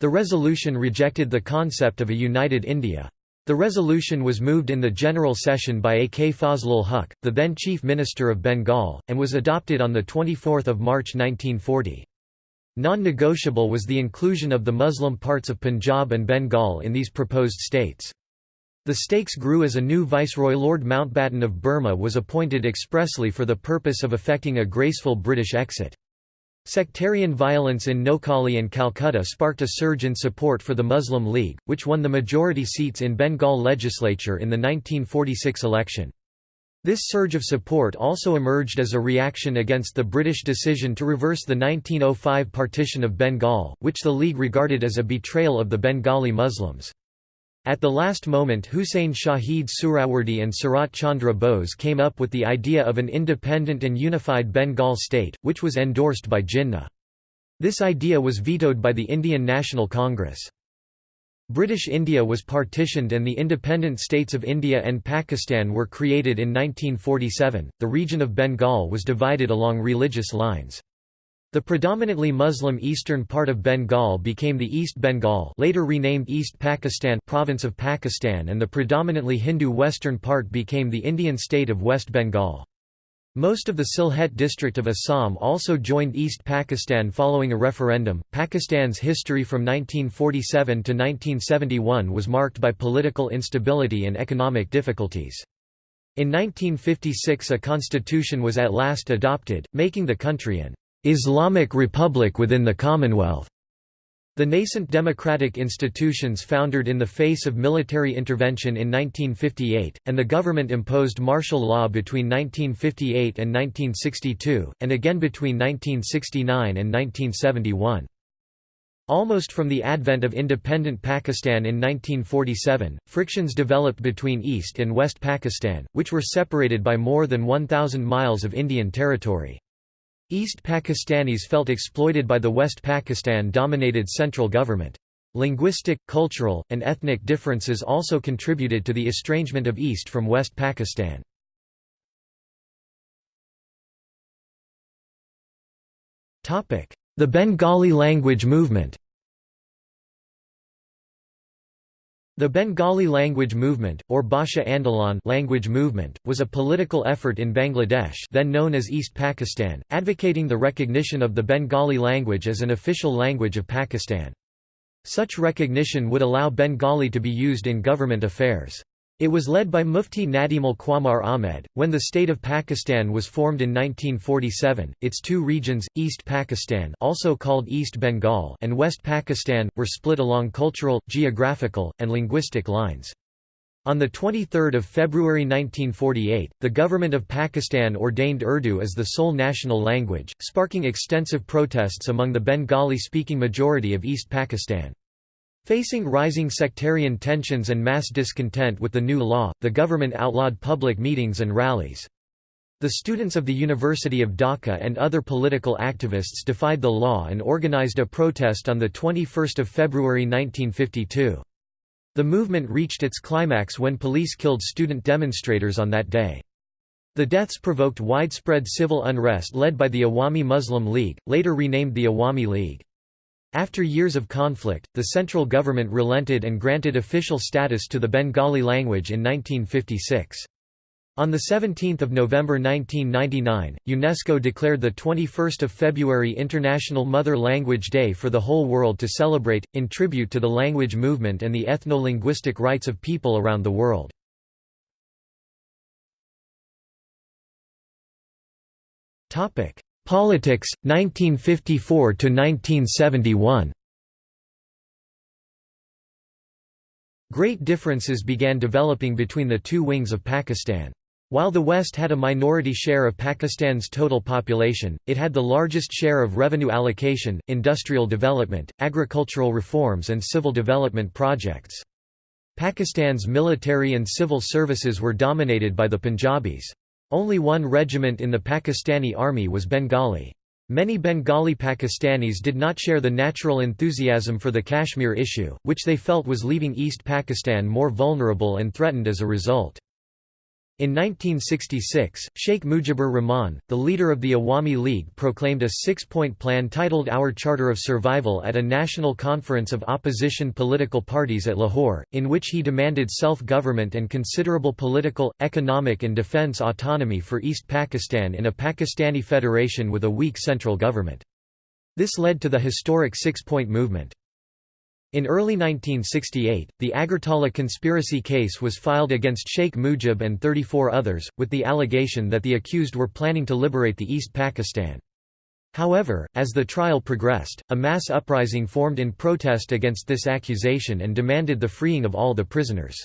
Speaker 1: The resolution rejected the concept of a united India. The resolution was moved in the General Session by A. K. Fazlul Huq, the then Chief Minister of Bengal, and was adopted on 24 March 1940. Non-negotiable was the inclusion of the Muslim parts of Punjab and Bengal in these proposed states. The stakes grew as a new viceroy Lord Mountbatten of Burma was appointed expressly for the purpose of effecting a graceful British exit. Sectarian violence in Noakhali and Calcutta sparked a surge in support for the Muslim League, which won the majority seats in Bengal legislature in the 1946 election. This surge of support also emerged as a reaction against the British decision to reverse the 1905 partition of Bengal, which the League regarded as a betrayal of the Bengali Muslims. At the last moment Huseyn Shaheed Suhrawardy and Sarat Chandra Bose came up with the idea of an independent and unified Bengal state, which was endorsed by Jinnah. This idea was vetoed by the Indian National Congress. British India was partitioned and the independent states of India and Pakistan were created in 1947. The region of Bengal was divided along religious lines. The predominantly Muslim eastern part of Bengal became the East Bengal later renamed East Pakistan province of Pakistan and the predominantly Hindu western part became the Indian state of West Bengal. Most of the Sylhet district of Assam also joined East Pakistan following a referendum. Pakistan's history from 1947 to 1971 was marked by political instability and economic difficulties. In 1956 a constitution was at last adopted, making the country an Islamic Republic within the Commonwealth. The nascent democratic institutions foundered in the face of military intervention in 1958, and the government imposed martial law between 1958 and 1962, and again between 1969 and 1971. Almost from the advent of independent Pakistan in 1947, frictions developed between East and West Pakistan, which were separated by more than 1,000 miles of Indian territory. East Pakistanis felt exploited by the West Pakistan-dominated central government. Linguistic, cultural, and ethnic differences also contributed to the estrangement of East from West Pakistan. The Bengali language movement The Bengali language movement, or Bhasha Andolan language movement, was a political effort in Bangladesh then known as East Pakistan, advocating the recognition of the Bengali language as an official language of Pakistan. Such recognition would allow Bengali to be used in government affairs. It was led by Mufti Nadimul Qamar Ahmed. When the state of Pakistan was formed in 1947, its two regions, East Pakistan, also called East Bengal, and West Pakistan, were split along cultural, geographical, and linguistic lines. On 23 February 1948, the government of Pakistan ordained Urdu as the sole national language, sparking extensive protests among the Bengali-speaking majority of East Pakistan. Facing rising sectarian tensions and mass discontent with the new law, the government outlawed public meetings and rallies. The students of the University of Dhaka and other political activists defied the law and organized a protest on 21 February 1952. The movement reached its climax when police killed student demonstrators on that day. The deaths provoked widespread civil unrest led by the Awami Muslim League, later renamed the Awami League. After years of conflict, the central government relented and granted official status to the Bengali language in 1956. On 17 November 1999, UNESCO declared the 21 February International Mother Language Day for the whole world to celebrate, in tribute to the language movement and the ethno-linguistic rights of people around the world. Politics, 1954–1971 Great differences began developing between the two wings of Pakistan. While the West had a minority share of Pakistan's total population, it had the largest share of revenue allocation, industrial development, agricultural reforms and civil development projects. Pakistan's military and civil services were dominated by the Punjabis. Only one regiment in the Pakistani army was Bengali. Many Bengali Pakistanis did not share the natural enthusiasm for the Kashmir issue, which they felt was leaving East Pakistan more vulnerable and threatened as a result. In 1966, Sheikh Mujibur Rahman, the leader of the Awami League proclaimed a six-point plan titled Our Charter of Survival at a national conference of opposition political parties at Lahore, in which he demanded self-government and considerable political, economic and defence autonomy for East Pakistan in a Pakistani federation with a weak central government. This led to the historic six-point movement. In early 1968, the Agartala conspiracy case was filed against Sheikh Mujib and 34 others, with the allegation that the accused were planning to liberate the East Pakistan. However, as the trial progressed, a mass uprising formed in protest against this accusation and demanded the freeing of all the prisoners.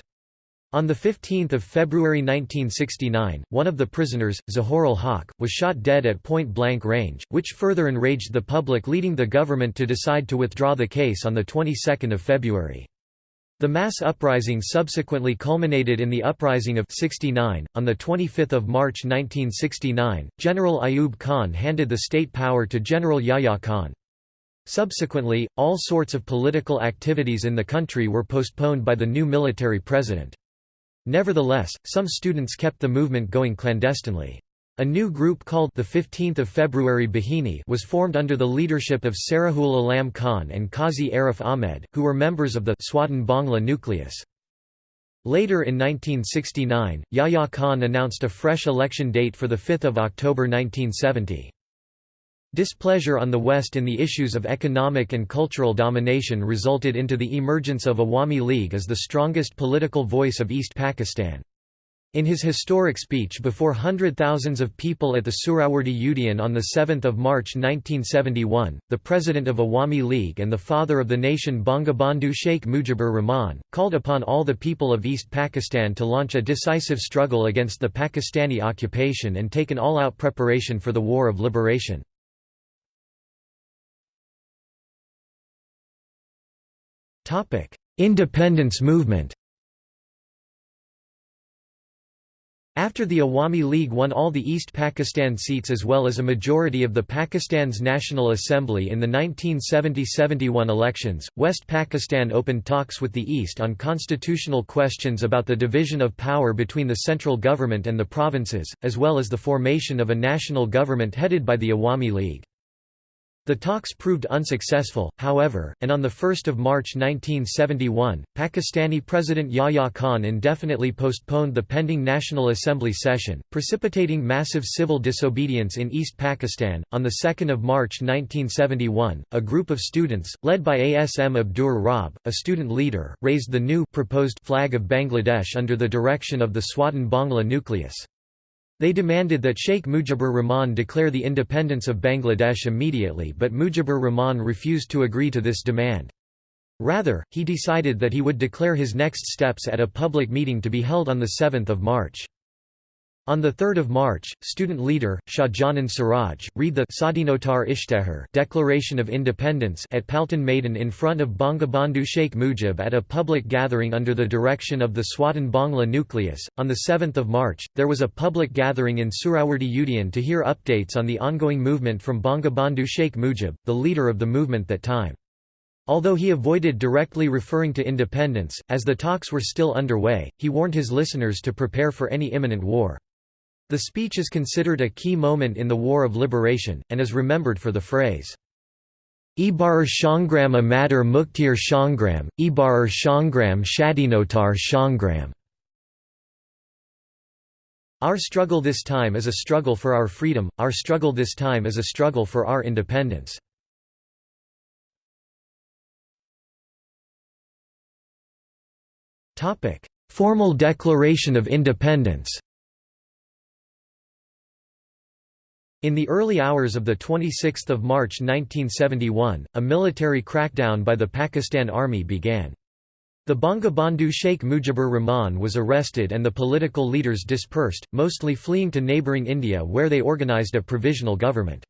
Speaker 1: On 15 February 1969, one of the prisoners, Zahurul Haq, was shot dead at point-blank range, which further enraged the public leading the government to decide to withdraw the case on the 22nd of February. The mass uprising subsequently culminated in the Uprising of 69. On 25 March 1969, General Ayub Khan handed the state power to General Yahya Khan. Subsequently, all sorts of political activities in the country were postponed by the new military president. Nevertheless, some students kept the movement going clandestinely. A new group called the 15th of February Bahini was formed under the leadership of Serajul Alam Khan and Qazi Arif Ahmed, who were members of the Swadhin Bangla nucleus. Later in 1969, Yahya Khan announced a fresh election date for 5 October 1970. Displeasure on the West in the issues of economic and cultural domination resulted into the emergence of Awami League as the strongest political voice of East Pakistan. In his historic speech before hundred thousands of people at the Suhrawardi Udyan on 7 March 1971, the president of Awami League and the father of the nation Bangabandhu Sheikh Mujibur Rahman, called upon all the people of East Pakistan to launch a decisive struggle against the Pakistani occupation and take an all-out preparation for the war of liberation. Independence movement After the Awami League won all the East Pakistan seats as well as a majority of the Pakistan's National Assembly in the 1970–71 elections, West Pakistan opened talks with the East on constitutional questions about the division of power between the central government and the provinces, as well as the formation of a national government headed by the Awami League. The talks proved unsuccessful, however, and on 1 March 1971, Pakistani President Yahya Khan indefinitely postponed the pending National Assembly session, precipitating massive civil disobedience in East Pakistan. On 2 March 1971, a group of students, led by Asm Abdur Rab, a student leader, raised the new proposed flag of Bangladesh under the direction of the Swadhin Bangla nucleus. They demanded that Sheikh Mujibur Rahman declare the independence of Bangladesh immediately but Mujibur Rahman refused to agree to this demand. Rather, he decided that he would declare his next steps at a public meeting to be held on 7 March. On 3 March, student leader, Shahjahan Siraj, read the Sadinotar Ishtehar Declaration of Independence at Palton Maidan in front of Bangabandhu Sheikh Mujib at a public gathering under the direction of the Swadhin Bangla nucleus. On 7 March, there was a public gathering in Suhrawardi Udyaan to hear updates on the ongoing movement from Bangabandhu Sheikh Mujib, the leader of the movement that time. Although he avoided directly referring to independence, as the talks were still underway, he warned his listeners to prepare for any imminent war. The speech is considered a key moment in the War of Liberation, and is remembered for the phrase, Ibar Shangram Amatar Muktir Shangram, Ibar Shangram Shadinotar Shangram. Our struggle this time is a struggle for our freedom, our struggle this time is a struggle for our independence. Formal Declaration of Independence In the early hours of 26 March 1971, a military crackdown by the Pakistan Army began. The Bangabandhu Sheikh Mujibur Rahman was arrested and the political leaders dispersed, mostly fleeing to neighbouring India where they organised a provisional government.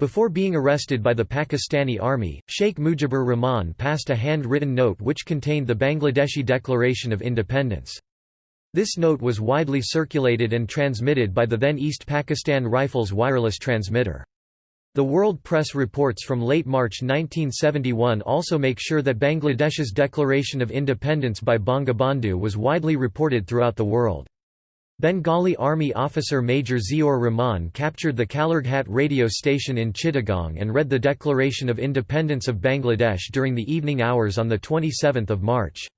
Speaker 1: Before being arrested by the Pakistani army, Sheikh Mujibur Rahman passed a hand-written note which contained the Bangladeshi Declaration of Independence. This note was widely circulated and transmitted by the then East Pakistan Rifles wireless transmitter. The world press reports from late March 1971 also make sure that Bangladesh's declaration of independence by Bangabandhu was widely reported throughout the world. Bengali Army officer Major Ziaur Rahman captured the Kalurghat radio station in Chittagong and read the Declaration of Independence of Bangladesh during the evening hours on 27 March.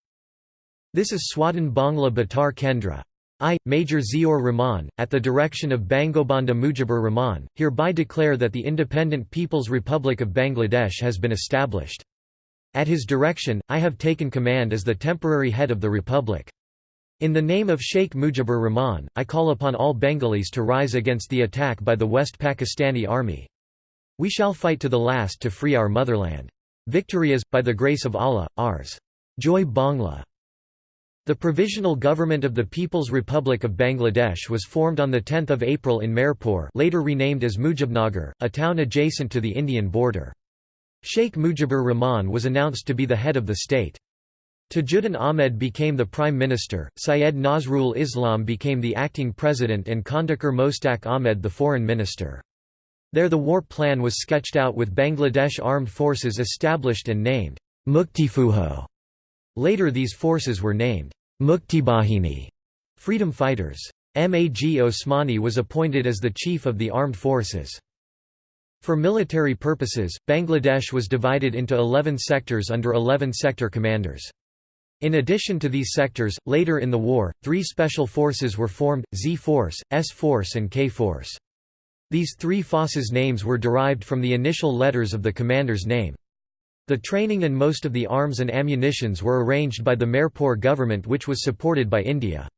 Speaker 1: This is Swadhin Bangla Betar Kendra. I, Major Ziaur Rahman, at the direction of Bangabandhu Mujibur Rahman, hereby declare that the Independent People's Republic of Bangladesh has been established. At his direction, I have taken command as the temporary head of the Republic. In the name of Sheikh Mujibur Rahman, I call upon all Bengalis to rise against the attack by the West Pakistani Army. We shall fight to the last to free our motherland. Victory is, by the grace of Allah, ours. Joy Bangla. The Provisional Government of the People's Republic of Bangladesh was formed on 10 April in Mirpur later renamed as Mujibnagar, a town adjacent to the Indian border. Sheikh Mujibur Rahman was announced to be the head of the state. Tajuddin Ahmed became the prime minister, Syed Nazrul Islam became the acting president and Khandakar Mostaq Ahmed the foreign minister. There the war plan was sketched out with Bangladesh armed forces established and named Muktifujo. Later these forces were named Muktibahini freedom fighters. Mag Osmani was appointed as the chief of the armed forces. For military purposes, Bangladesh was divided into 11 sectors under 11 sector commanders. In addition to these sectors, later in the war, three special forces were formed, Z-Force, S-Force and K-Force. These three forces' names were derived from the initial letters of the commander's name. The training and most of the arms and ammunitions were arranged by the Mirpur government which was supported by India.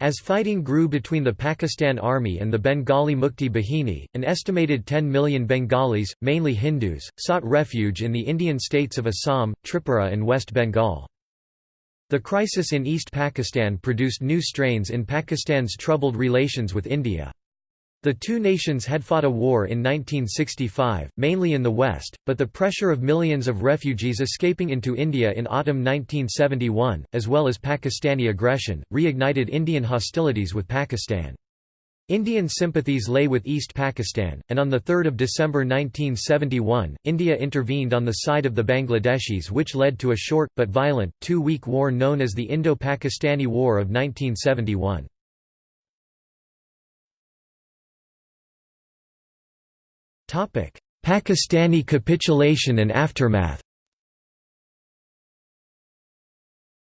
Speaker 1: As fighting grew between the Pakistan Army and the Bengali Mukti Bahini, an estimated 10 million Bengalis, mainly Hindus, sought refuge in the Indian states of Assam, Tripura and West Bengal. The crisis in East Pakistan produced new strains in Pakistan's troubled relations with India. The two nations had fought a war in 1965, mainly in the west, but the pressure of millions of refugees escaping into India in autumn 1971, as well as Pakistani aggression, reignited Indian hostilities with Pakistan. Indian sympathies lay with East Pakistan, and on 3 December 1971, India intervened on the side of the Bangladeshis which led to a short, but violent, two-week war known as the Indo-Pakistani War of 1971. Pakistani capitulation and aftermath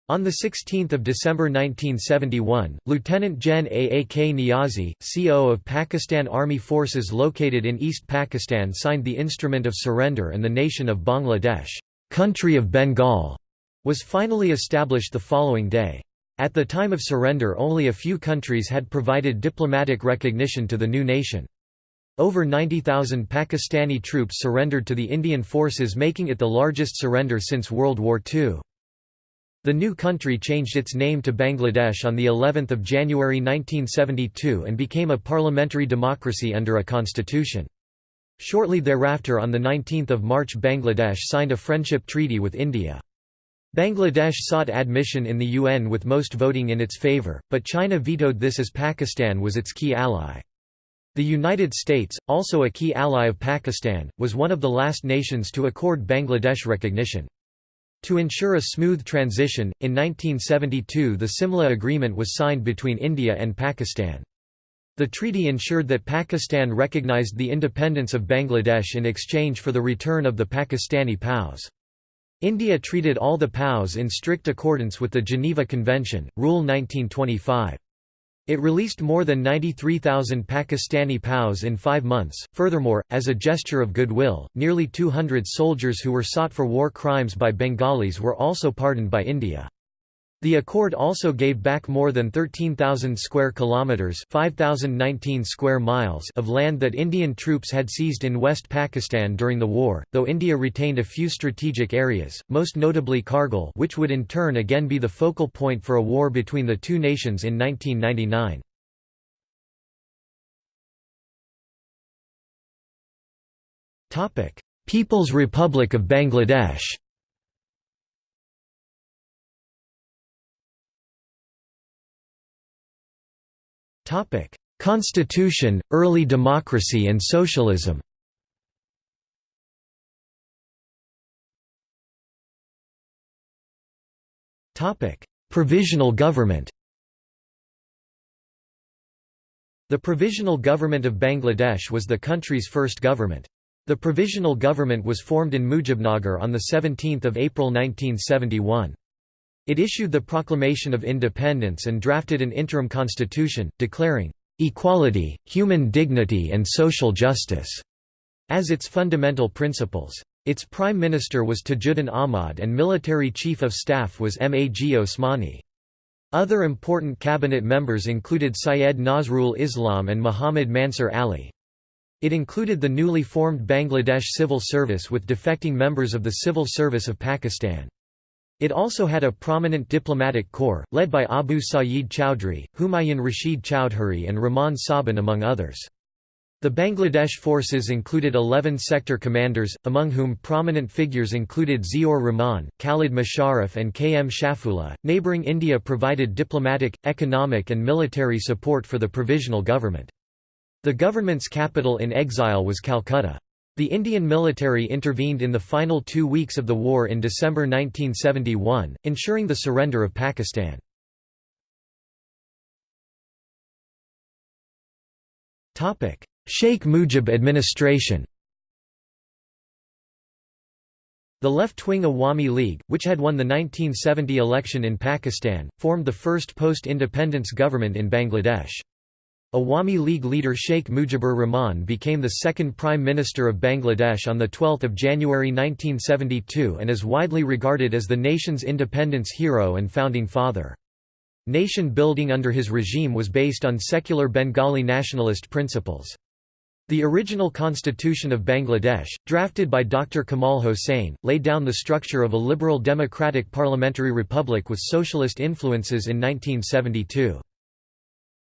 Speaker 1: On 16 December 1971, Lieutenant Gen A. A. K. Niazi, CO of Pakistan Army Forces located in East Pakistan signed the Instrument of Surrender and the nation of Bangladesh country of Bengal", was finally established the following day. At the time of surrender only a few countries had provided diplomatic recognition to the new nation. Over 90,000 Pakistani troops surrendered to the Indian forces making it the largest surrender since World War II. The new country changed its name to Bangladesh on the 11th of January 1972 and became a parliamentary democracy under a constitution. Shortly thereafter on 19 March Bangladesh signed a friendship treaty with India. Bangladesh sought admission in the UN with most voting in its favour, but China vetoed this as Pakistan was its key ally. The United States, also a key ally of Pakistan, was one of the last nations to accord Bangladesh recognition. To ensure a smooth transition, in 1972 the Simla Agreement was signed between India and Pakistan. The treaty ensured that Pakistan recognized the independence of Bangladesh in exchange for the return of the Pakistani POWs. India treated all the POWs in strict accordance with the Geneva Convention, Rule 1925. It released more than 93,000 Pakistani POWs in five months. Furthermore, as a gesture of goodwill, nearly 200 soldiers who were sought for war crimes by Bengalis were also pardoned by India. The accord also gave back more than 13,000 square kilometers, 5,019 square miles of land that Indian troops had seized in West Pakistan during the war, though India retained a few strategic areas, most notably Kargil, which would in turn again be the focal point for a war between the two nations in 1999. Topic: People's Republic of Bangladesh. Topic: Constitution, early democracy and socialism. Topic: Provisional government. The Provisional Government of Bangladesh was the country's first government. The Provisional Government was formed in Mujibnagar on 17 April 1971. It issued the Proclamation of Independence and drafted an interim constitution, declaring, "...equality, human dignity and social justice." as its fundamental principles. Its prime minister was Tajuddin Ahmad and military chief of staff was Mag Osmani. Other important cabinet members included Syed Nazrul Islam and Muhammad Mansur Ali. It included the newly formed Bangladesh Civil Service with defecting members of the Civil Service of Pakistan. It also had a prominent diplomatic corps, led by Abu Sayeed Chowdhury, Humayun Rashid Chowdhury and Rehman Sobhan among others. The Bangladesh forces included 11 sector commanders, among whom prominent figures included Ziaur Rahman, Khalid Musharraf, and K. M. Shafiullah. Neighbouring India provided diplomatic, economic, and military support for the provisional government. The government's capital in exile was Calcutta. The Indian military intervened in the final two weeks of the war in December 1971, ensuring the surrender of Pakistan. Sheikh Mujib administration The left-wing Awami League, which had won the 1970 election in Pakistan, formed the first post-independence government in Bangladesh. Awami League leader Sheikh Mujibur Rahman became the second Prime Minister of Bangladesh on 12 January 1972 and is widely regarded as the nation's independence hero and founding father. Nation building under his regime was based on secular Bengali nationalist principles. The original constitution of Bangladesh, drafted by Dr. Kamal Hossain, laid down the structure of a liberal democratic parliamentary republic with socialist influences in 1972.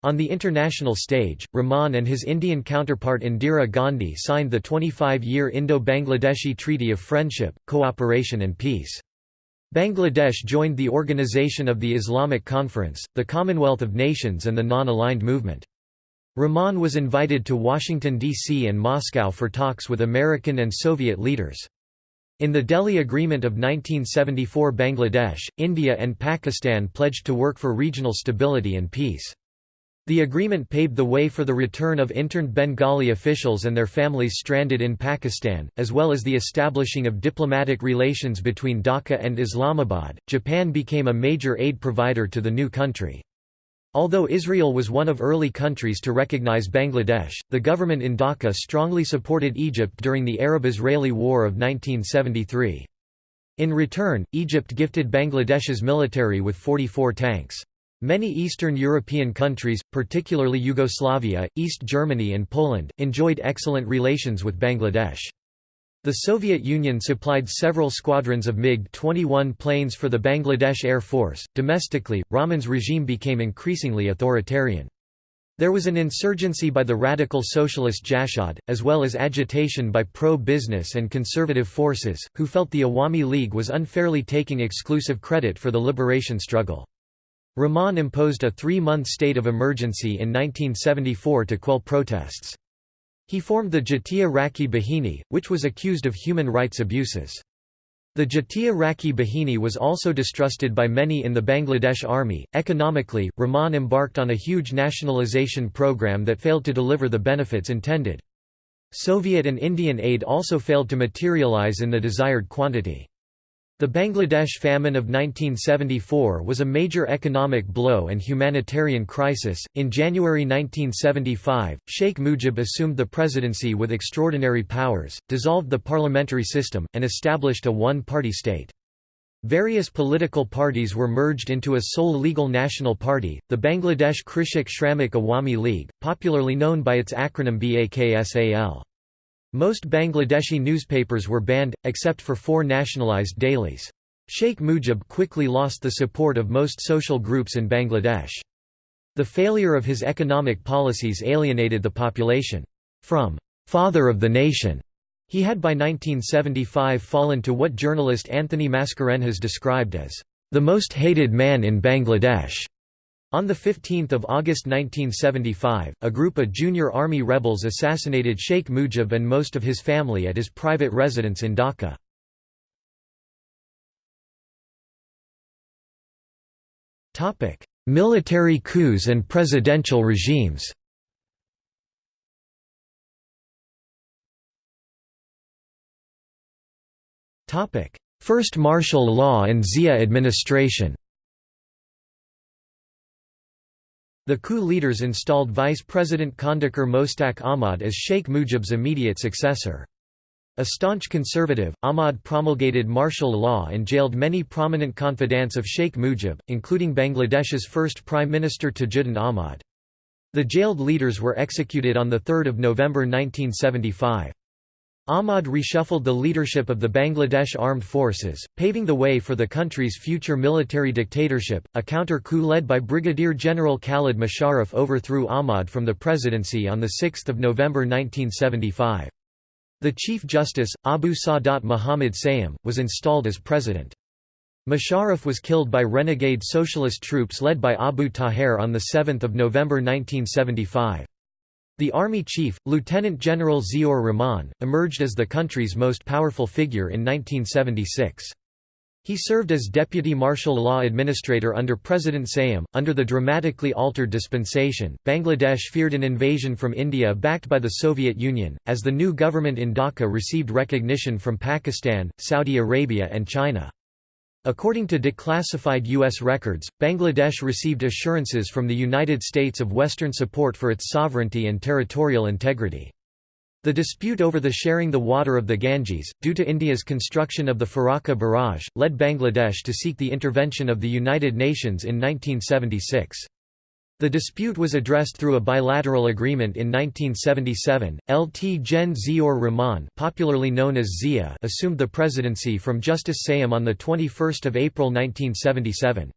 Speaker 1: On the international stage, Rahman and his Indian counterpart Indira Gandhi signed the 25-year Indo-Bangladeshi Treaty of Friendship, Cooperation and Peace. Bangladesh joined the Organization of the Islamic Conference, the Commonwealth of Nations and the Non-Aligned Movement. Rahman was invited to Washington, D.C. and Moscow for talks with American and Soviet leaders. In the Delhi Agreement of 1974 Bangladesh, India and Pakistan pledged to work for regional stability and peace. The agreement paved the way for the return of interned Bengali officials and their families stranded in Pakistan, as well as the establishing of diplomatic relations between Dhaka and Islamabad. Japan became a major aid provider to the new country. Although Israel was one of early countries to recognize Bangladesh, the government in Dhaka strongly supported Egypt during the Arab-Israeli War of 1973. In return, Egypt gifted Bangladesh's military with 44 tanks. Many Eastern European countries, particularly Yugoslavia, East Germany and Poland, enjoyed excellent relations with Bangladesh. The Soviet Union supplied several squadrons of MiG-21 planes for the Bangladesh Air Force. Domestically, Rahman's regime became increasingly authoritarian. There was an insurgency by the radical socialist Jashad, as well as agitation by pro-business and conservative forces, who felt the Awami League was unfairly taking exclusive credit for the liberation struggle. Rahman imposed a three-month state of emergency in 1974 to quell protests. He formed the Jatiya Rakkhi Bahini, which was accused of human rights abuses. The Jatiya Rakkhi Bahini was also distrusted by many in the Bangladesh army. Economically, Rahman embarked on a huge nationalization program that failed to deliver the benefits intended. Soviet and Indian aid also failed to materialize in the desired quantity. The Bangladesh famine of 1974 was a major economic blow and humanitarian crisis. In January 1975, Sheikh Mujib assumed the presidency with extraordinary powers, dissolved the parliamentary system, and established a one party state. Various political parties were merged into a sole legal national party, the Bangladesh Krishak Shramik Awami League, popularly known by its acronym BAKSAL. Most Bangladeshi newspapers were banned, except for four nationalized dailies. Sheikh Mujib quickly lost the support of most social groups in Bangladesh. The failure of his economic policies alienated the population. From «father of the nation», he had by 1975 fallen to what journalist Anthony Mascarenhas described as «the most hated man in Bangladesh». On 15 August 1975, a group of junior army rebels assassinated Sheikh Mujib and most of his family at his private residence in Dhaka. Military coups and presidential regimes First martial law and Zia administration The coup leaders installed Vice President Khandakar Mostaq Ahmad as Sheikh Mujib's immediate successor. A staunch conservative, Ahmad promulgated martial law and jailed many prominent confidants of Sheikh Mujib, including Bangladesh's first Prime Minister Tajuddin Ahmad. The jailed leaders were executed on 3 November 1975. Ahmad reshuffled the leadership of the Bangladesh Armed Forces, paving the way for the country's future military dictatorship. A counter coup led by Brigadier General Khalid Musharraf overthrew Ahmad from the presidency on 6 November 1975. The Chief Justice, Abu Sadat Muhammad Sayem, was installed as president. Musharraf was killed by renegade socialist troops led by Abu Taher on 7 November 1975. The army chief, Lieutenant General Ziaur Rahman, emerged as the country's most powerful figure in 1976. He served as deputy martial law administrator under President Sayem. Under the dramatically altered dispensation, Bangladesh feared an invasion from India backed by the Soviet Union, as the new government in Dhaka received recognition from Pakistan, Saudi Arabia, and China. According to declassified U.S. records, Bangladesh received assurances from the United States of Western support for its sovereignty and territorial integrity. The dispute over the sharing the water of the Ganges, due to India's construction of the Farakka barrage, led Bangladesh to seek the intervention of the United Nations in 1976. The dispute was addressed through a bilateral agreement in 1977. Lt Gen Ziaur Rahman, popularly known as Zia, assumed the presidency from Justice Sayem on the 21st of April 1977.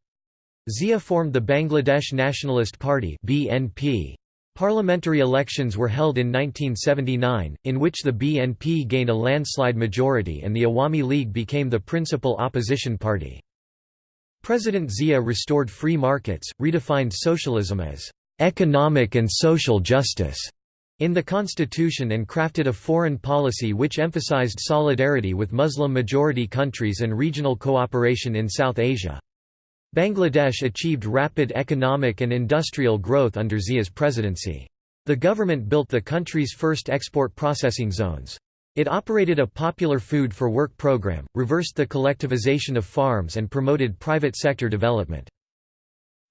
Speaker 1: Zia formed the Bangladesh Nationalist Party (BNP). Parliamentary elections were held in 1979, in which the BNP gained a landslide majority and the Awami League became the principal opposition party. President Zia restored free markets, redefined socialism as economic and social justice in the constitution and crafted a foreign policy which emphasized solidarity with Muslim-majority countries and regional cooperation in South Asia. Bangladesh achieved rapid economic and industrial growth under Zia's presidency. The government built the country's first export processing zones. It operated a popular food for work program, reversed the collectivization of farms and promoted private sector development.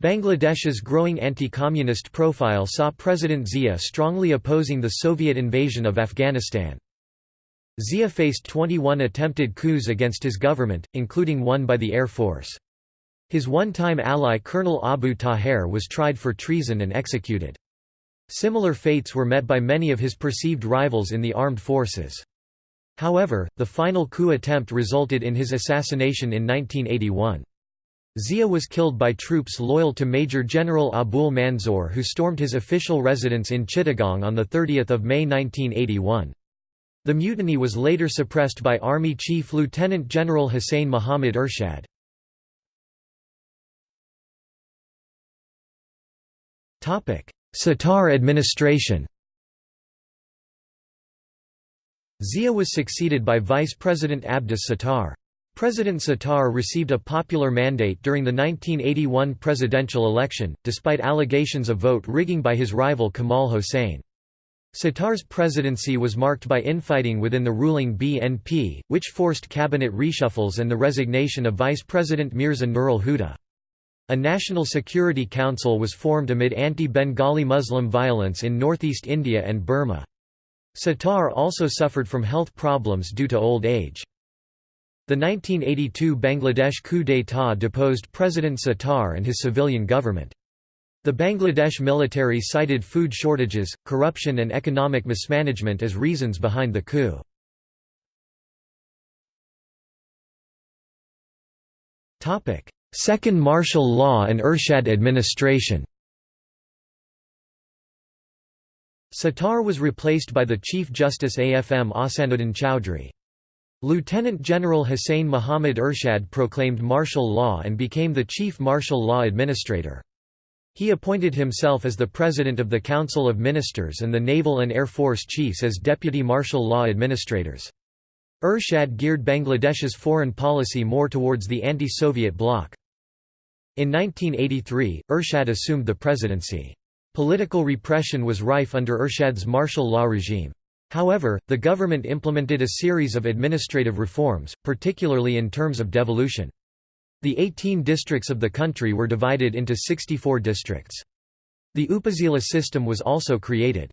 Speaker 1: Bangladesh's growing anti-communist profile saw President Zia strongly opposing the Soviet invasion of Afghanistan. Zia faced 21 attempted coups against his government, including one by the Air Force. His one-time ally Colonel Abu Taher was tried for treason and executed. Similar fates were met by many of his perceived rivals in the armed forces. However, the final coup attempt resulted in his assassination in 1981. Zia was killed by troops loyal to Major General Abul Manzoor who stormed his official residence in Chittagong on 30 May 1981. The mutiny was later suppressed by Army Chief Lieutenant General Hussain Muhammad Ershad. Sattar administration Zia was succeeded by Vice President Abdus Sattar. President Sattar received a popular mandate during the 1981 presidential election, despite allegations of vote rigging by his rival Kamal Hossain. Sattar's presidency was marked by infighting within the ruling BNP, which forced cabinet reshuffles and the resignation of Vice President Mirza Nurul Huda. A National Security Council was formed amid anti-Bengali Muslim violence in northeast India and Burma. Sattar also suffered from health problems due to old age. The 1982 Bangladesh coup d'état deposed President Sattar and his civilian government. The Bangladesh military cited food shortages, corruption and economic mismanagement as reasons behind the coup. Second martial law and Ershad administration Sattar was replaced by the Chief Justice AFM Ahsanuddin Chowdhury. Lieutenant General Hussain Muhammad Ershad proclaimed martial law and became the chief martial law administrator. He appointed himself as the President of the Council of Ministers and the Naval and Air Force Chiefs as deputy martial law administrators. Ershad geared Bangladesh's foreign policy more towards the anti-Soviet bloc. In 1983, Ershad assumed the presidency. Political repression was rife under Ershad's martial law regime. However, the government implemented a series of administrative reforms, particularly in terms of devolution. The 18 districts of the country were divided into 64 districts. The Upazila system was also created.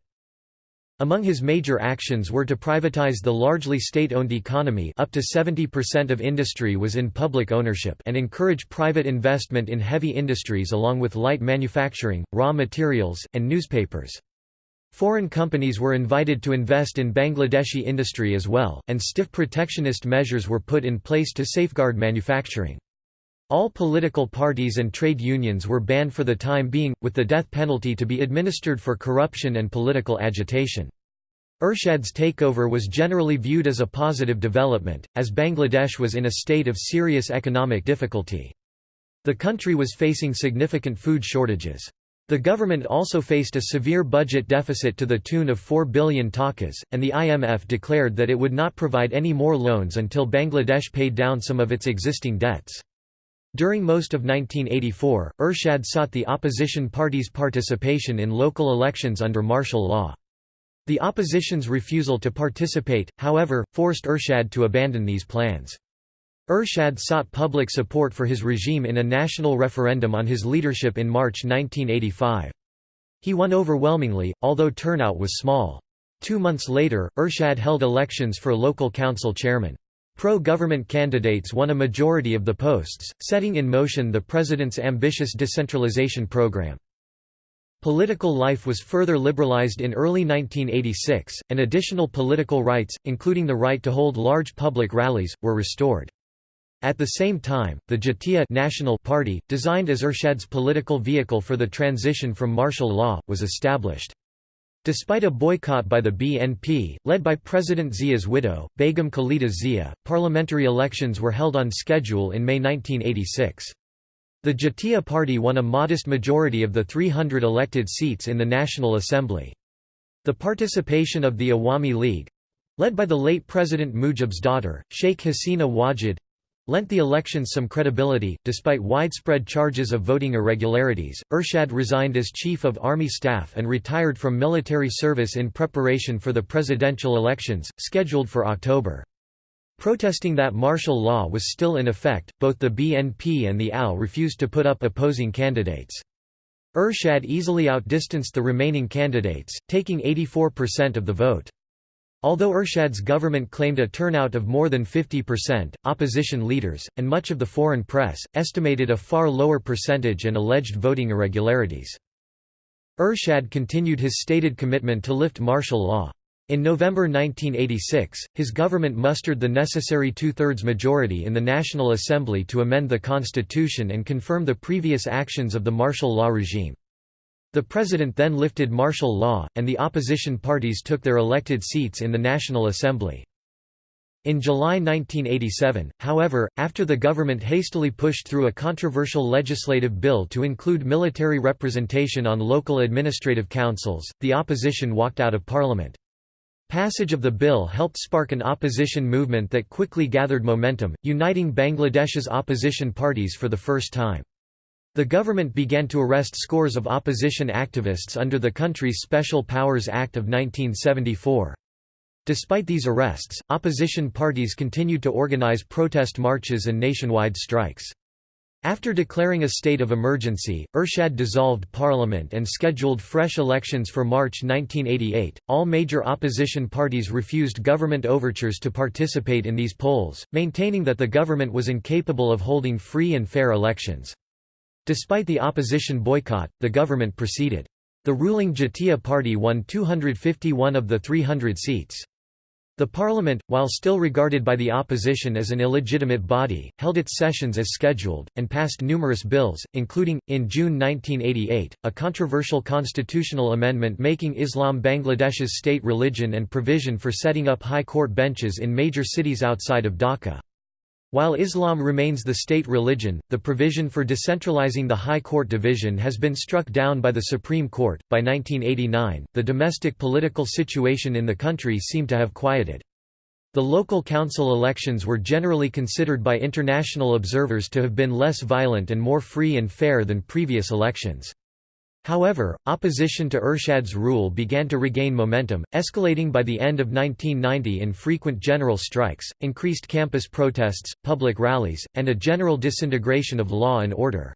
Speaker 1: Among his major actions were to privatize the largely state-owned economy up to 70% of industry was in public ownership and encourage private investment in heavy industries along with light manufacturing, raw materials, and newspapers. Foreign companies were invited to invest in Bangladeshi industry as well, and stiff protectionist measures were put in place to safeguard manufacturing. All political parties and trade unions were banned for the time being, with the death penalty to be administered for corruption and political agitation. Ershad's takeover was generally viewed as a positive development, as Bangladesh was in a state of serious economic difficulty. The country was facing significant food shortages. The government also faced a severe budget deficit to the tune of 4 billion takas, and the IMF declared that it would not provide any more loans until Bangladesh paid down some of its existing debts. During most of 1984, Ershad sought the opposition party's participation in local elections under martial law. The opposition's refusal to participate, however, forced Ershad to abandon these plans. Ershad sought public support for his regime in a national referendum on his leadership in March 1985. He won overwhelmingly, although turnout was small. Two months later, Ershad held elections for local council chairman. Pro-government candidates won a majority of the posts, setting in motion the president's ambitious decentralization program. Political life was further liberalized in early 1986, and additional political rights, including the right to hold large public rallies, were restored. At the same time, the Jatiya National Party, designed as Ershad's political vehicle for the transition from martial law, was established. Despite a boycott by the BNP, led by President Zia's widow, Begum Khalida Zia, parliamentary elections were held on schedule in May 1986. The Jatiya Party won a modest majority of the 300 elected seats in the National Assembly. The participation of the Awami League—led by the late President Mujib's daughter, Sheikh Hasina Wajid, lent the elections some credibility. Despite widespread charges of voting irregularities, Ershad resigned as Chief of Army Staff and retired from military service in preparation for the presidential elections, scheduled for October. Protesting that martial law was still in effect, both the BNP and the AL refused to put up opposing candidates. Ershad easily outdistanced the remaining candidates, taking 84% of the vote. Although Ershad's government claimed a turnout of more than 50%, opposition leaders, and much of the foreign press, estimated a far lower percentage and alleged voting irregularities. Ershad continued his stated commitment to lift martial law. In November 1986, his government mustered the necessary two-thirds majority in the National Assembly to amend the constitution and confirm the previous actions of the martial law regime. The president then lifted martial law, and the opposition parties took their elected seats in the National Assembly. In July 1987, however, after the government hastily pushed through a controversial legislative bill to include military representation on local administrative councils, the opposition walked out of parliament. Passage of the bill helped spark an opposition movement that quickly gathered momentum, uniting Bangladesh's opposition parties for the first time. The government began to arrest scores of opposition activists under the country's Special Powers Act of 1974. Despite these arrests, opposition parties continued to organize protest marches and nationwide strikes. After declaring a state of emergency, Ershad dissolved parliament and scheduled fresh elections for March 1988. All major opposition parties refused government overtures to participate in these polls, maintaining that the government was incapable of holding free and fair elections. Despite the opposition boycott, the government proceeded. The ruling Jatiya Party won 251 of the 300 seats. The parliament, while still regarded by the opposition as an illegitimate body, held its sessions as scheduled, and passed numerous bills, including, in June 1988, a controversial constitutional amendment making Islam Bangladesh's state religion and provision for setting up high court benches in major cities outside of Dhaka. While Islam remains the state religion, the provision for decentralizing the High Court division has been struck down by the Supreme Court. By 1989, the domestic political situation in the country seemed to have quieted. The local council elections were generally considered by international observers to have been less violent and more free and fair than previous elections. However, opposition to Ershad's rule began to regain momentum, escalating by the end of 1990 in frequent general strikes, increased campus protests, public rallies, and a general disintegration of law and order.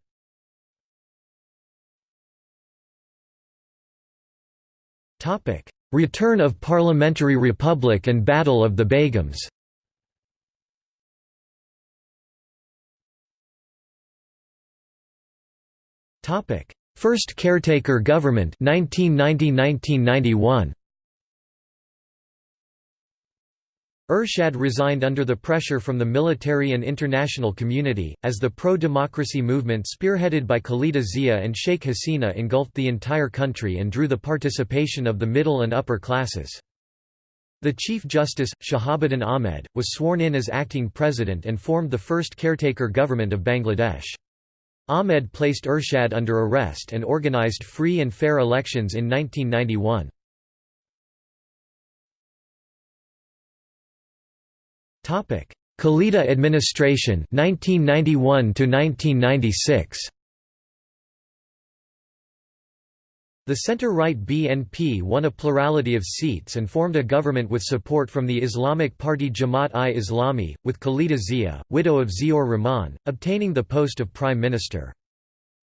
Speaker 1: Return of parliamentary republic and Battle of the Begums Topic: First caretaker government 1990–1991 Ershad resigned under the pressure from the military and international community, as the pro-democracy movement spearheaded by Khalida Zia and Sheikh Hasina engulfed the entire country and drew the participation of the middle and upper classes. The Chief Justice, Shahabuddin Ahmed, was sworn in as acting president and formed the first caretaker government of Bangladesh. Ahmed placed Ershad under arrest and organized free and fair elections in 1991. Khalida administration 1991 to 1996 The centre-right BNP won a plurality of seats and formed a government with support from the Islamic party Jamaat-i-Islami, with Khalida Zia, widow of Ziaur Rahman, obtaining the post of prime minister.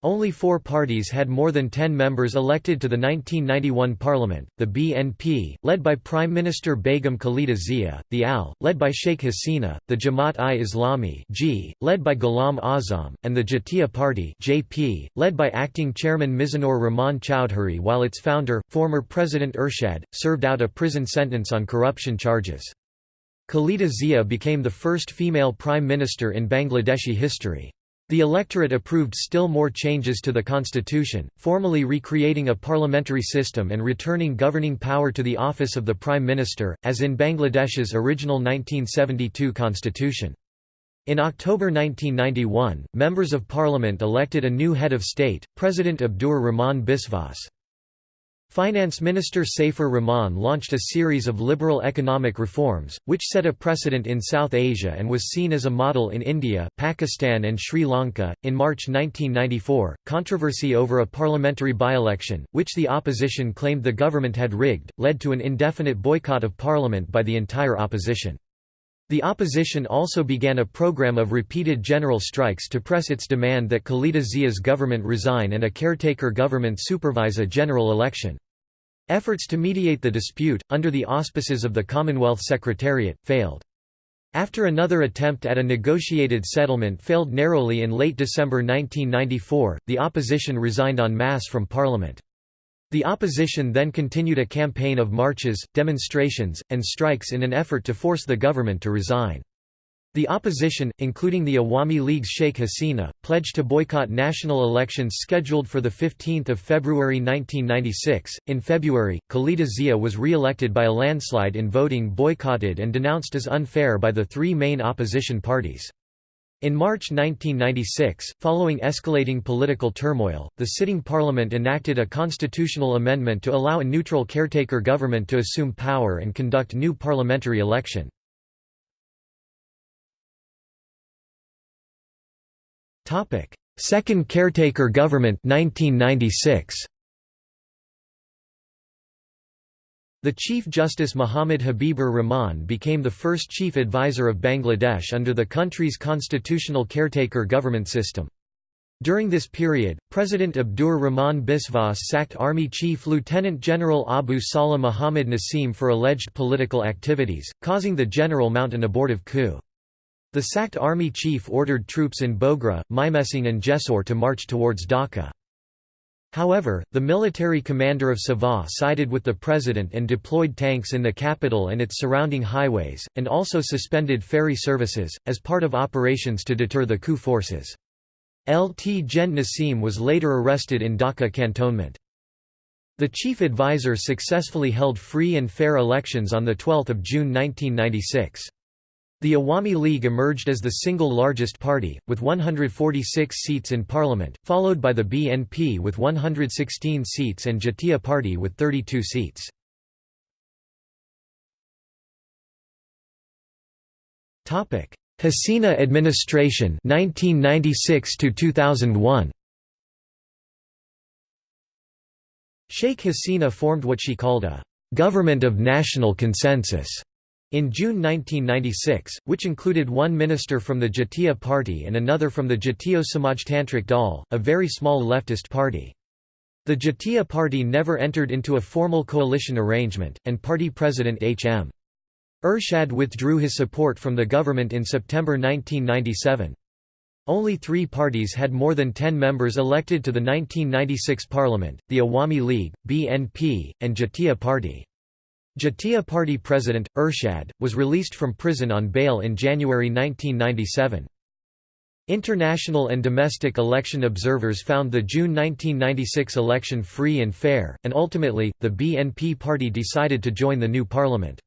Speaker 1: Only four parties had more than ten members elected to the 1991 parliament, the BNP, led by Prime Minister Begum Khalida Zia, the AL, led by Sheikh Hasina, the Jamaat-i-Islami led by Ghulam Azam, and the Jatiya Party JP, led by acting chairman Mizanur Rahman Chowdhury while its founder, former President Ershad, served out a prison sentence on corruption charges. Khalida Zia became the first female prime minister in Bangladeshi history. The electorate approved still more changes to the constitution, formally recreating a parliamentary system and returning governing power to the office of the prime minister, as in Bangladesh's original 1972 constitution. In October 1991, members of parliament elected a new head of state, President Abdur Rahman Biswas. Finance Minister Saifur Rahman launched a series of liberal economic reforms, which set a precedent in South Asia and was seen as a model in India, Pakistan, and Sri Lanka. In March 1994, controversy over a parliamentary by election, which the opposition claimed the government had rigged, led to an indefinite boycott of parliament by the entire opposition. The opposition also began a program of repeated general strikes to press its demand that Khalida Zia's government resign and a caretaker government supervise a general election. Efforts to mediate the dispute, under the auspices of the Commonwealth Secretariat, failed. After another attempt at a negotiated settlement failed narrowly in late December 1994, the opposition resigned en masse from parliament. The opposition then continued a campaign of marches, demonstrations, and strikes in an effort to force the government to resign. The opposition, including the Awami League's Sheikh Hasina, pledged to boycott national elections scheduled for 15 February 1996. In February, Khalida Zia was re-elected by a landslide in voting boycotted and denounced as unfair by the three main opposition parties. In March 1996, following escalating political turmoil, the sitting parliament enacted a constitutional amendment to allow a neutral caretaker government to assume power and conduct new parliamentary election. Second caretaker government 1996. The Chief Justice Muhammad Habibur Rahman became the first chief advisor of Bangladesh under the country's constitutional caretaker government system. During this period, President Abdur Rahman Biswas sacked Army Chief Lieutenant General Abu Salah Muhammad Nasim for alleged political activities, causing the general mount an abortive coup. The sacked army chief ordered troops in Bogra, Mymensingh and Jessore to march towards Dhaka. However, the military commander of Savar sided with the president and deployed tanks in the capital and its surrounding highways, and also suspended ferry services, as part of operations to deter the coup forces. Lt Gen Nasim was later arrested in Dhaka cantonment. The chief advisor successfully held free and fair elections on 12 June 1996. The Awami League emerged as the single largest party, with 146 seats in parliament, followed by the BNP with 116 seats and Jatiya Party with 32 seats. Hasina administration 1996 to 2001 Sheikh Hasina formed what she called a government of national consensus in June 1996, which included one minister from the Jatiya Party and another from the Jatiyo Samajtantrik Dal, a very small leftist party. The Jatiya Party never entered into a formal coalition arrangement, and party president H.M. Ershad withdrew his support from the government in September 1997. Only three parties had more than ten members elected to the 1996 parliament, the Awami League, BNP, and Jatiya Party. Jatiya Party president, Ershad, was released from prison on bail in January 1997. International and domestic election observers found the June 1996 election free and fair, and ultimately, the BNP party decided to join the new parliament.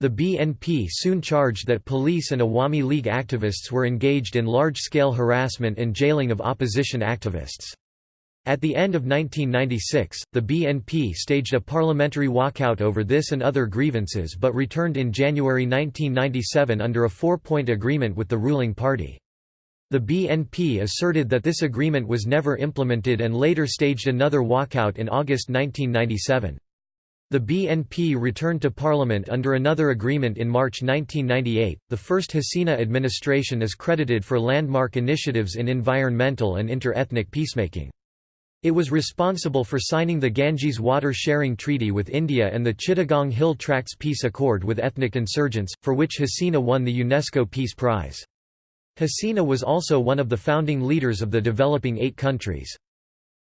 Speaker 1: The BNP soon charged that police and Awami League activists were engaged in large-scale harassment and jailing of opposition activists. At the end of 1996, the BNP staged a parliamentary walkout over this and other grievances but returned in January 1997 under a four-point agreement with the ruling party. The BNP asserted that this agreement was never implemented and later staged another walkout in August 1997. The BNP returned to parliament under another agreement in March 1998. The first Hasina administration is credited for landmark initiatives in environmental and inter-ethnic peacemaking. It was responsible for signing the Ganges Water Sharing Treaty with India and the Chittagong Hill Tracts Peace Accord with ethnic insurgents, for which Hasina won the UNESCO Peace Prize. Hasina was also one of the founding leaders of the developing eight countries.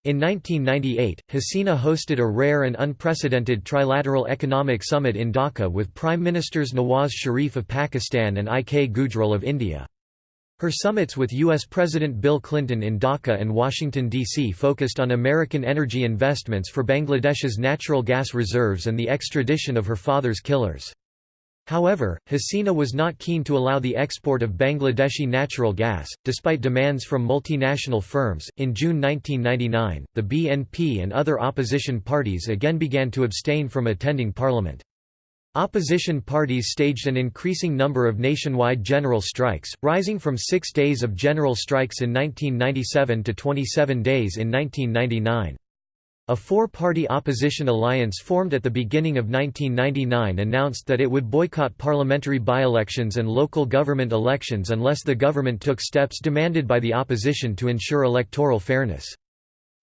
Speaker 1: In 1998, Hasina hosted a rare and unprecedented trilateral economic summit in Dhaka with Prime Ministers Nawaz Sharif of Pakistan and I. K. Gujral of India. Her summits with U.S. President Bill Clinton in Dhaka and Washington, D.C. focused on American energy investments for Bangladesh's natural gas reserves and the extradition of her father's killers. However, Hasina was not keen to allow the export of Bangladeshi natural gas, despite demands from multinational firms. In June 1999, the BNP and other opposition parties again began to abstain from attending parliament. Opposition parties staged an increasing number of nationwide general strikes, rising from six days of general strikes in 1997 to 27 days in 1999. A four-party opposition alliance formed at the beginning of 1999 announced that it would boycott parliamentary by-elections and local government elections unless the government took steps demanded by the opposition to ensure electoral fairness.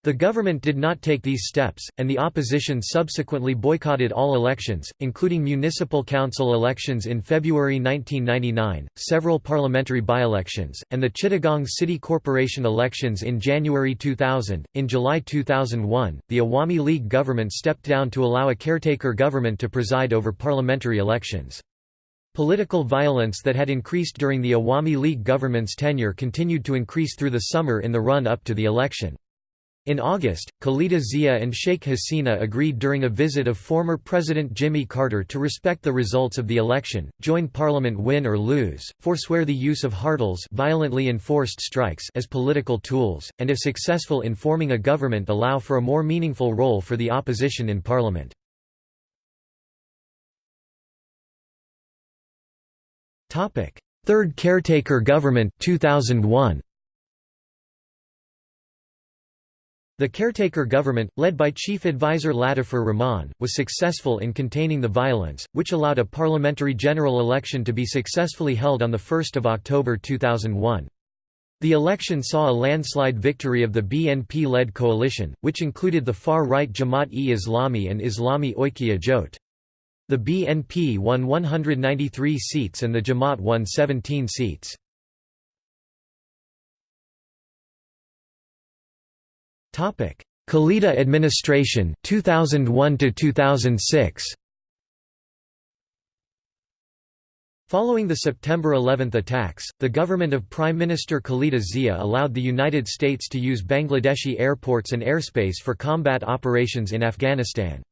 Speaker 1: The government did not take these steps, and the opposition subsequently boycotted all elections, including municipal council elections in February 1999, several parliamentary by-elections, and the Chittagong City Corporation elections in January 2000. In July 2001, the Awami League government stepped down to allow a caretaker government to preside over parliamentary elections. Political violence that had increased during the Awami League government's tenure continued to increase through the summer in the run-up to the election. In August, Khalida Zia and Sheikh Hasina agreed during a visit of former President Jimmy Carter to respect the results of the election, join parliament win or lose, forswear the use of hartals violently enforced strikes as political tools, and if successful in forming a government allow for a more meaningful role for the opposition in parliament. Third caretaker government 2001. The caretaker government, led by Chief Advisor Latifur Rahman, was successful in containing the violence, which allowed a parliamentary general election to be successfully held on 1 October 2001. The election saw a landslide victory of the BNP-led coalition, which included the far-right Jamaat-e-Islami and Islami Oikya Jote. The BNP won 193 seats and the Jamaat won 17 seats. Khalida administration 2001 to 2006 Following the September 11 attacks, the government of Prime Minister Khalida Zia allowed the United States to use Bangladeshi airports and airspace for combat operations in Afghanistan.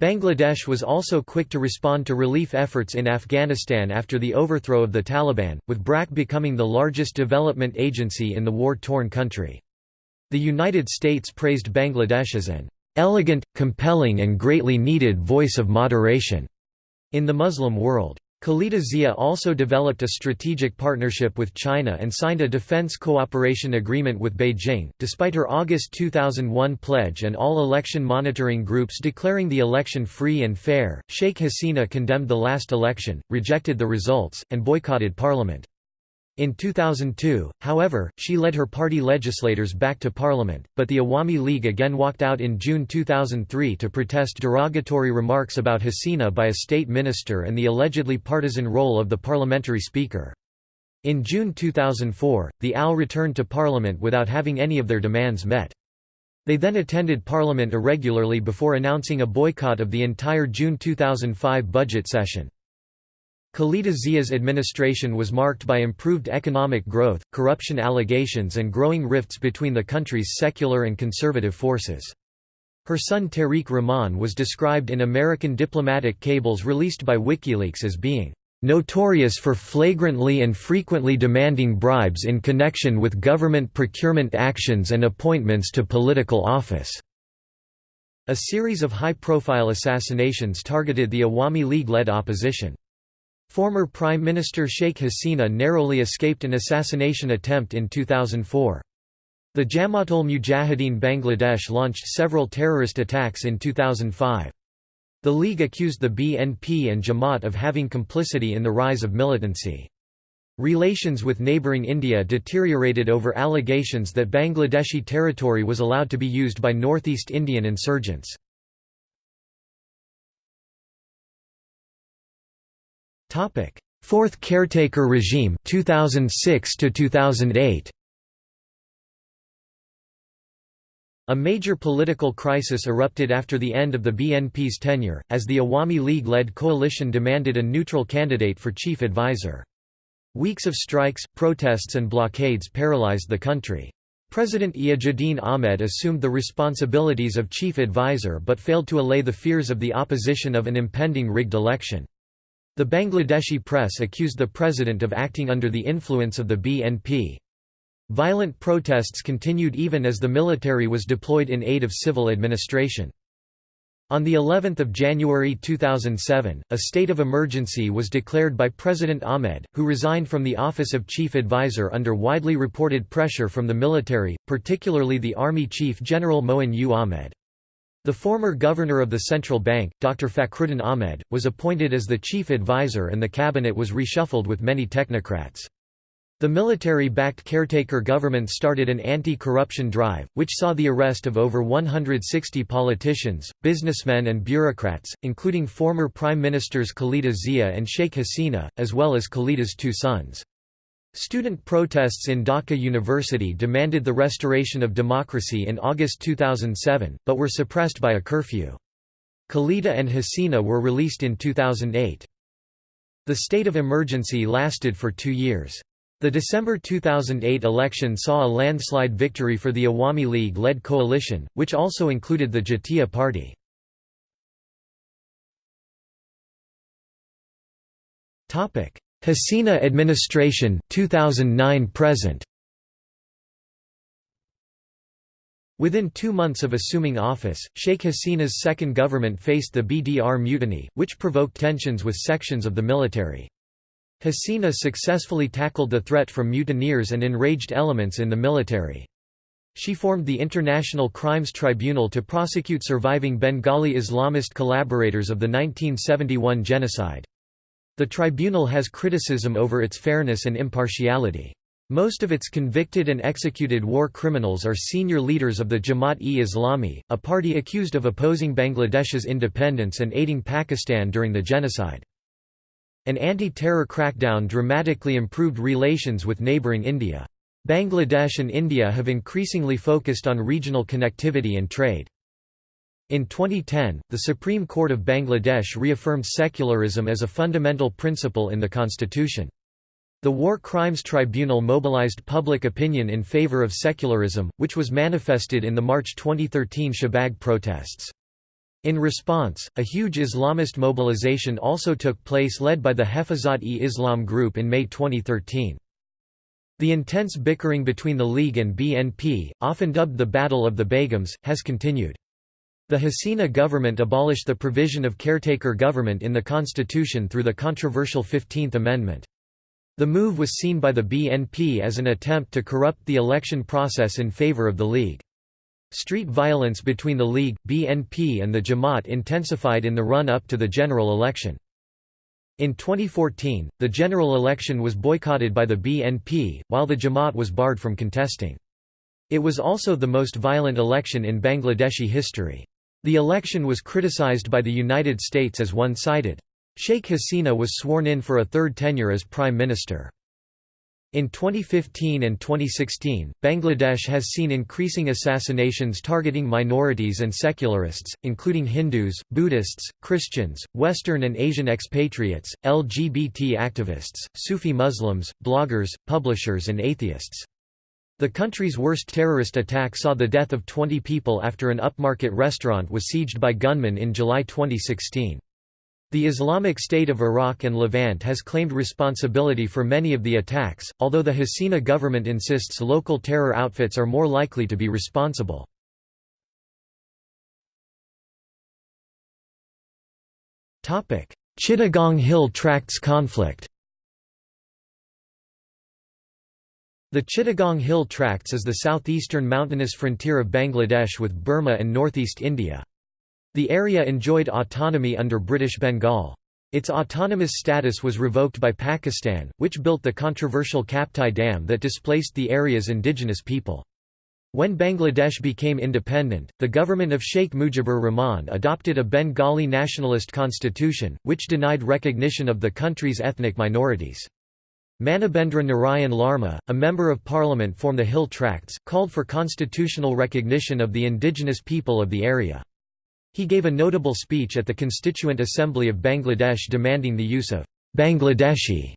Speaker 1: Bangladesh was also quick to respond to relief efforts in Afghanistan after the overthrow of the Taliban, with BRAC becoming the largest development agency in the war-torn country. The United States praised Bangladesh as an elegant, compelling and greatly needed voice of moderation in the Muslim world. Khalida Zia also developed a strategic partnership with China and signed a defense cooperation agreement with Beijing. Despite her August 2001 pledge and all election monitoring groups declaring the election free and fair, Sheikh Hasina condemned the last election, rejected the results, and boycotted parliament. In 2002, however, she led her party legislators back to parliament, but the Awami League again walked out in June 2003 to protest derogatory remarks about Hasina by a state minister and the allegedly partisan role of the parliamentary speaker. In June 2004, the AL returned to parliament without having any of their demands met. They then attended parliament irregularly before announcing a boycott of the entire June 2005 budget session. Khalida Zia's administration was marked by improved economic growth, corruption allegations and growing rifts between the country's secular and conservative forces. Her son Tariq Rahman was described in American diplomatic cables released by WikiLeaks as being notorious for flagrantly and frequently demanding bribes in connection with government procurement actions and appointments to political office." A series of high-profile assassinations targeted the Awami League-led opposition. Former Prime Minister Sheikh Hasina narrowly escaped an assassination attempt in 2004. The Jamaatul Mujahideen Bangladesh launched several terrorist attacks in 2005. The League accused the BNP and Jamaat of having complicity in the rise of militancy. Relations with neighbouring India deteriorated over allegations that Bangladeshi territory was allowed to be used by Northeast Indian insurgents. Topic: Fourth caretaker regime 2006 to 2008. A major political crisis erupted after the end of the BNP's tenure, as the Awami League-led coalition demanded a neutral candidate for chief advisor. Weeks of strikes, protests and blockades paralyzed the country. President Iajuddin Ahmed assumed the responsibilities of chief advisor but failed to allay the fears of the opposition of an impending rigged election. The Bangladeshi press accused the president of acting under the influence of the BNP. Violent protests continued even as the military was deployed in aid of civil administration. On the 11th of January 2007, a state of emergency was declared by President Ahmed, who resigned from the office of chief advisor under widely reported pressure from the military, particularly the Army Chief General Moin U Ahmed. The former governor of the central bank, Dr. Fakhruddin Ahmed, was appointed as the chief advisor and the cabinet was reshuffled with many technocrats. The military-backed caretaker government started an anti-corruption drive, which saw the arrest of over 160 politicians, businessmen and bureaucrats, including former Prime Ministers Khalida Zia and Sheikh Hasina, as well as Khalida's two sons. Student protests in Dhaka University demanded the restoration of democracy in August 2007, but were suppressed by a curfew. Khalida and Hasina were released in 2008. The state of emergency lasted for two years. The December 2008 election saw a landslide victory for the Awami League-led coalition, which also included the Jatiya Party. Hasina administration 2009 present Within two months of assuming office, Sheikh Hasina's second government faced the BDR mutiny, which provoked tensions with sections of the military. Hasina successfully tackled the threat from mutineers and enraged elements in the military. She formed the International Crimes Tribunal to prosecute surviving Bengali Islamist collaborators of the 1971 genocide. The tribunal has criticism over its fairness and impartiality. Most of its convicted and executed war criminals are senior leaders of the Jamaat-e-Islami, a party accused of opposing Bangladesh's independence and aiding Pakistan during the genocide. An anti-terror crackdown dramatically improved relations with neighbouring India. Bangladesh and India have increasingly focused on regional connectivity and trade. In 2010, the Supreme Court of Bangladesh reaffirmed secularism as a fundamental principle in the constitution. The War Crimes Tribunal mobilized public opinion in favor of secularism, which was manifested in the March 2013 Shahbag protests. In response, a huge Islamist mobilization also took place led by the Hefazat-e-Islam group in May 2013. The intense bickering between the League and BNP, often dubbed the Battle of the Begums, has continued. The Hasina government abolished the provision of caretaker government in the constitution through the controversial 15th Amendment. The move was seen by the BNP as an attempt to corrupt the election process in favor of the League. Street violence between the League, BNP and the Jamaat intensified in the run-up to the general election. In 2014, the general election was boycotted by the BNP, while the Jamaat was barred from contesting. It was also the most violent election in Bangladeshi history. The election was criticized by the United States as one-sided. Sheikh Hasina was sworn in for a third tenure as prime minister. In 2015 and 2016, Bangladesh has seen increasing assassinations targeting minorities and secularists, including Hindus, Buddhists, Christians, Western and Asian expatriates, LGBT activists, Sufi Muslims, bloggers, publishers and atheists. The country's worst terrorist attack saw the death of 20 people after an upmarket restaurant was sieged by gunmen in July 2016. The Islamic State of Iraq and Levant has claimed responsibility for many of the attacks, although the Hasina government insists local terror outfits are more likely to be responsible. Chittagong Hill Tracts conflict The Chittagong Hill Tracts is the southeastern mountainous frontier of Bangladesh with Burma and northeast India. The area enjoyed autonomy under British Bengal. Its autonomous status was revoked by Pakistan, which built the controversial Kaptai Dam that displaced the area's indigenous people. When Bangladesh became independent, the government of Sheikh Mujibur Rahman adopted a Bengali nationalist constitution, which denied recognition of the country's ethnic minorities. Manabendra Narayan Larma, a member of parliament from the Hill Tracts, called for constitutional recognition of the indigenous people of the area. He gave a notable speech at the Constituent Assembly of Bangladesh demanding the use of Bangladeshi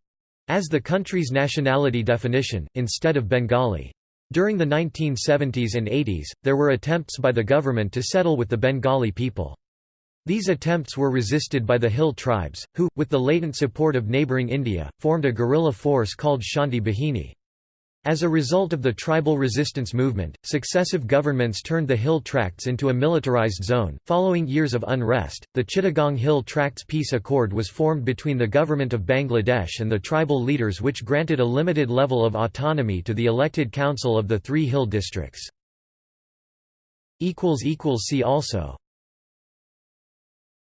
Speaker 1: as the country's nationality definition, instead of Bengali. During the 1970s and 80s, there were attempts by the government to settle with the Bengali people. These attempts were resisted by the Hill tribes, who, with the latent support of neighbouring India, formed a guerrilla force called Shanti Bahini. As a result of the tribal resistance movement, successive governments turned the Hill Tracts into a militarized zone. Following years of unrest, the Chittagong Hill Tracts Peace Accord was formed between the government of Bangladesh and the tribal leaders, which granted a limited level of autonomy to the elected council of the three hill districts. See also